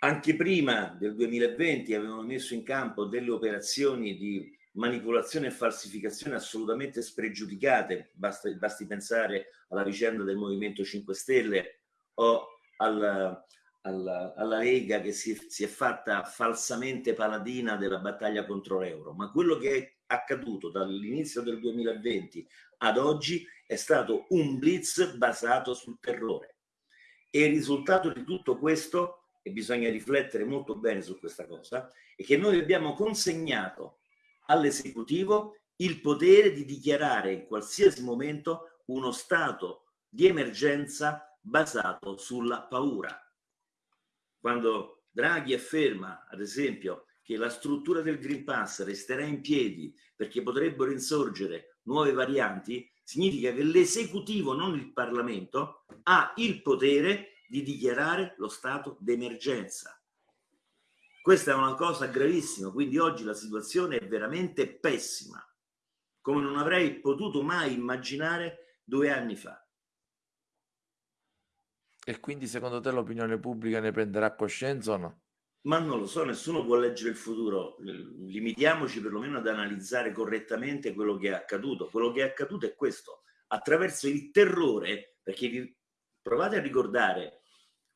Anche prima del 2020 avevano messo in campo delle operazioni di manipolazione e falsificazione assolutamente spregiudicate, basta, basti pensare alla vicenda del Movimento 5 Stelle o al, alla, alla Lega che si, si, è fatta falsamente paladina della battaglia contro l'euro, ma quello che è accaduto dall'inizio del 2020 ad oggi è stato un blitz basato sul terrore. E il risultato di tutto questo, e bisogna riflettere molto bene su questa cosa, è che noi abbiamo consegnato all'esecutivo il potere di dichiarare in qualsiasi momento uno stato di emergenza basato sulla paura quando Draghi afferma, ad esempio, che la struttura del Green Pass resterà in piedi perché potrebbero insorgere nuove varianti, significa che l'esecutivo, non il Parlamento, ha il potere di dichiarare lo stato d'emergenza. Questa è una cosa gravissima, quindi oggi la situazione è veramente pessima, come non avrei potuto mai immaginare due anni fa. E quindi secondo te l'opinione pubblica ne prenderà coscienza o no? Ma non lo so, nessuno può leggere il futuro. Limitiamoci perlomeno ad analizzare correttamente quello che è accaduto. Quello che è accaduto è questo. Attraverso il terrore, perché provate a ricordare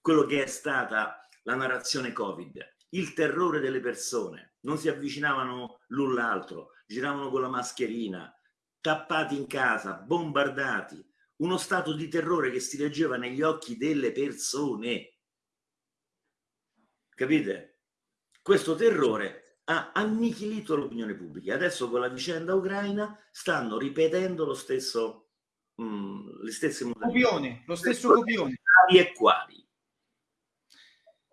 quello che è stata la narrazione Covid, il terrore delle persone, non si avvicinavano l'un l'altro, giravano con la mascherina, tappati in casa, bombardati, uno stato di terrore che si leggeva negli occhi delle persone. Capite? Questo terrore ha annichilito l'opinione pubblica. Adesso con la vicenda ucraina stanno ripetendo lo stesso, mh, mm, le stesse modalità. Copione, lo stesso copione. E quali?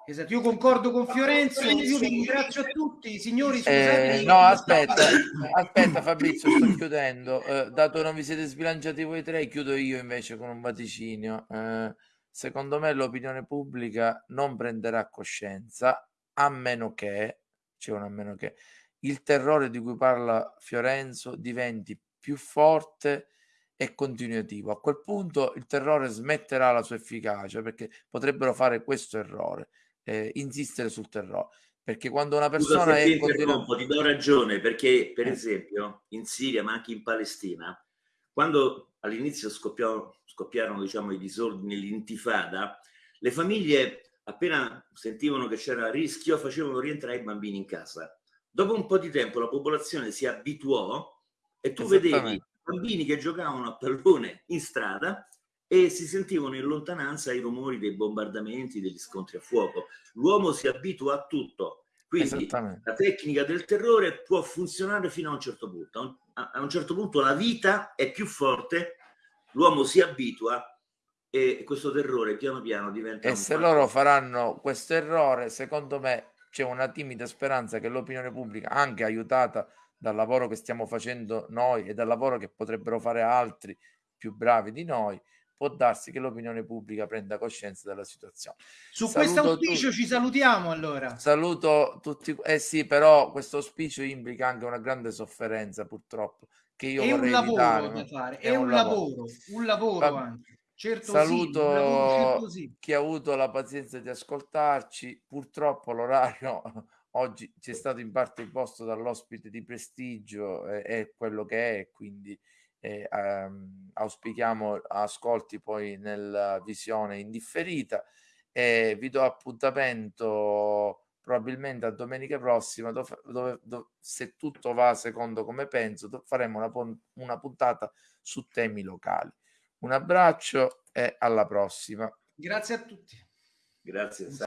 Esatto, io concordo con Fiorenzo, io vi ringrazio a tutti, signori. Eh, no, aspetta, aspetta Fabrizio, sto chiudendo. Eh, dato che non vi siete sbilanciati voi tre, chiudo io invece con un vaticinio. Eh, secondo me l'opinione pubblica non prenderà coscienza, a meno che, c'è un a meno che, il terrore di cui parla Fiorenzo diventi più forte e continuativo. A quel punto il terrore smetterà la sua efficacia perché potrebbero fare questo errore eh, insistere sul terrore. Perché quando una persona Scusa, è... Continu- ti do ragione, perché per eh. esempio in Siria, ma anche in Palestina, quando all'inizio scoppiarono, scoppiarono diciamo, i disordini, l'intifada, le famiglie appena sentivano che c'era rischio facevano rientrare i bambini in casa. Dopo un po' di tempo la popolazione si abituò e tu vedevi bambini che giocavano a pallone in strada e si sentivano in lontananza i rumori dei bombardamenti, degli scontri a fuoco. L'uomo si abitua a tutto, quindi la tecnica del terrore può funzionare fino a un certo punto. A un certo punto la vita è più forte, l'uomo si abitua e questo terrore piano piano diventa... E se fatto. loro faranno questo errore, secondo me c'è una timida speranza che l'opinione pubblica, anche aiutata dal lavoro che stiamo facendo noi e dal lavoro che potrebbero fare altri più bravi di noi, può darsi che l'opinione pubblica prenda coscienza della situazione. Su questo auspicio tu... ci salutiamo allora. Saluto tutti, eh sì, però questo auspicio implica anche una grande sofferenza purtroppo che io è vorrei un lavoro evitare, da fare, è, è un, un lavoro, lavoro, un lavoro Fa... anche. Certo Saluto sì, lavoro, certo sì. chi ha avuto la pazienza di ascoltarci. Purtroppo l'orario oggi ci è stato in parte imposto dall'ospite di prestigio, è, è quello che è, quindi e ehm, auspichiamo ascolti poi nella visione indifferita e vi do appuntamento probabilmente a domenica prossima dove, dove, dove se tutto va secondo come penso faremo una, una puntata su temi locali. Un abbraccio e alla prossima. Grazie a tutti. Grazie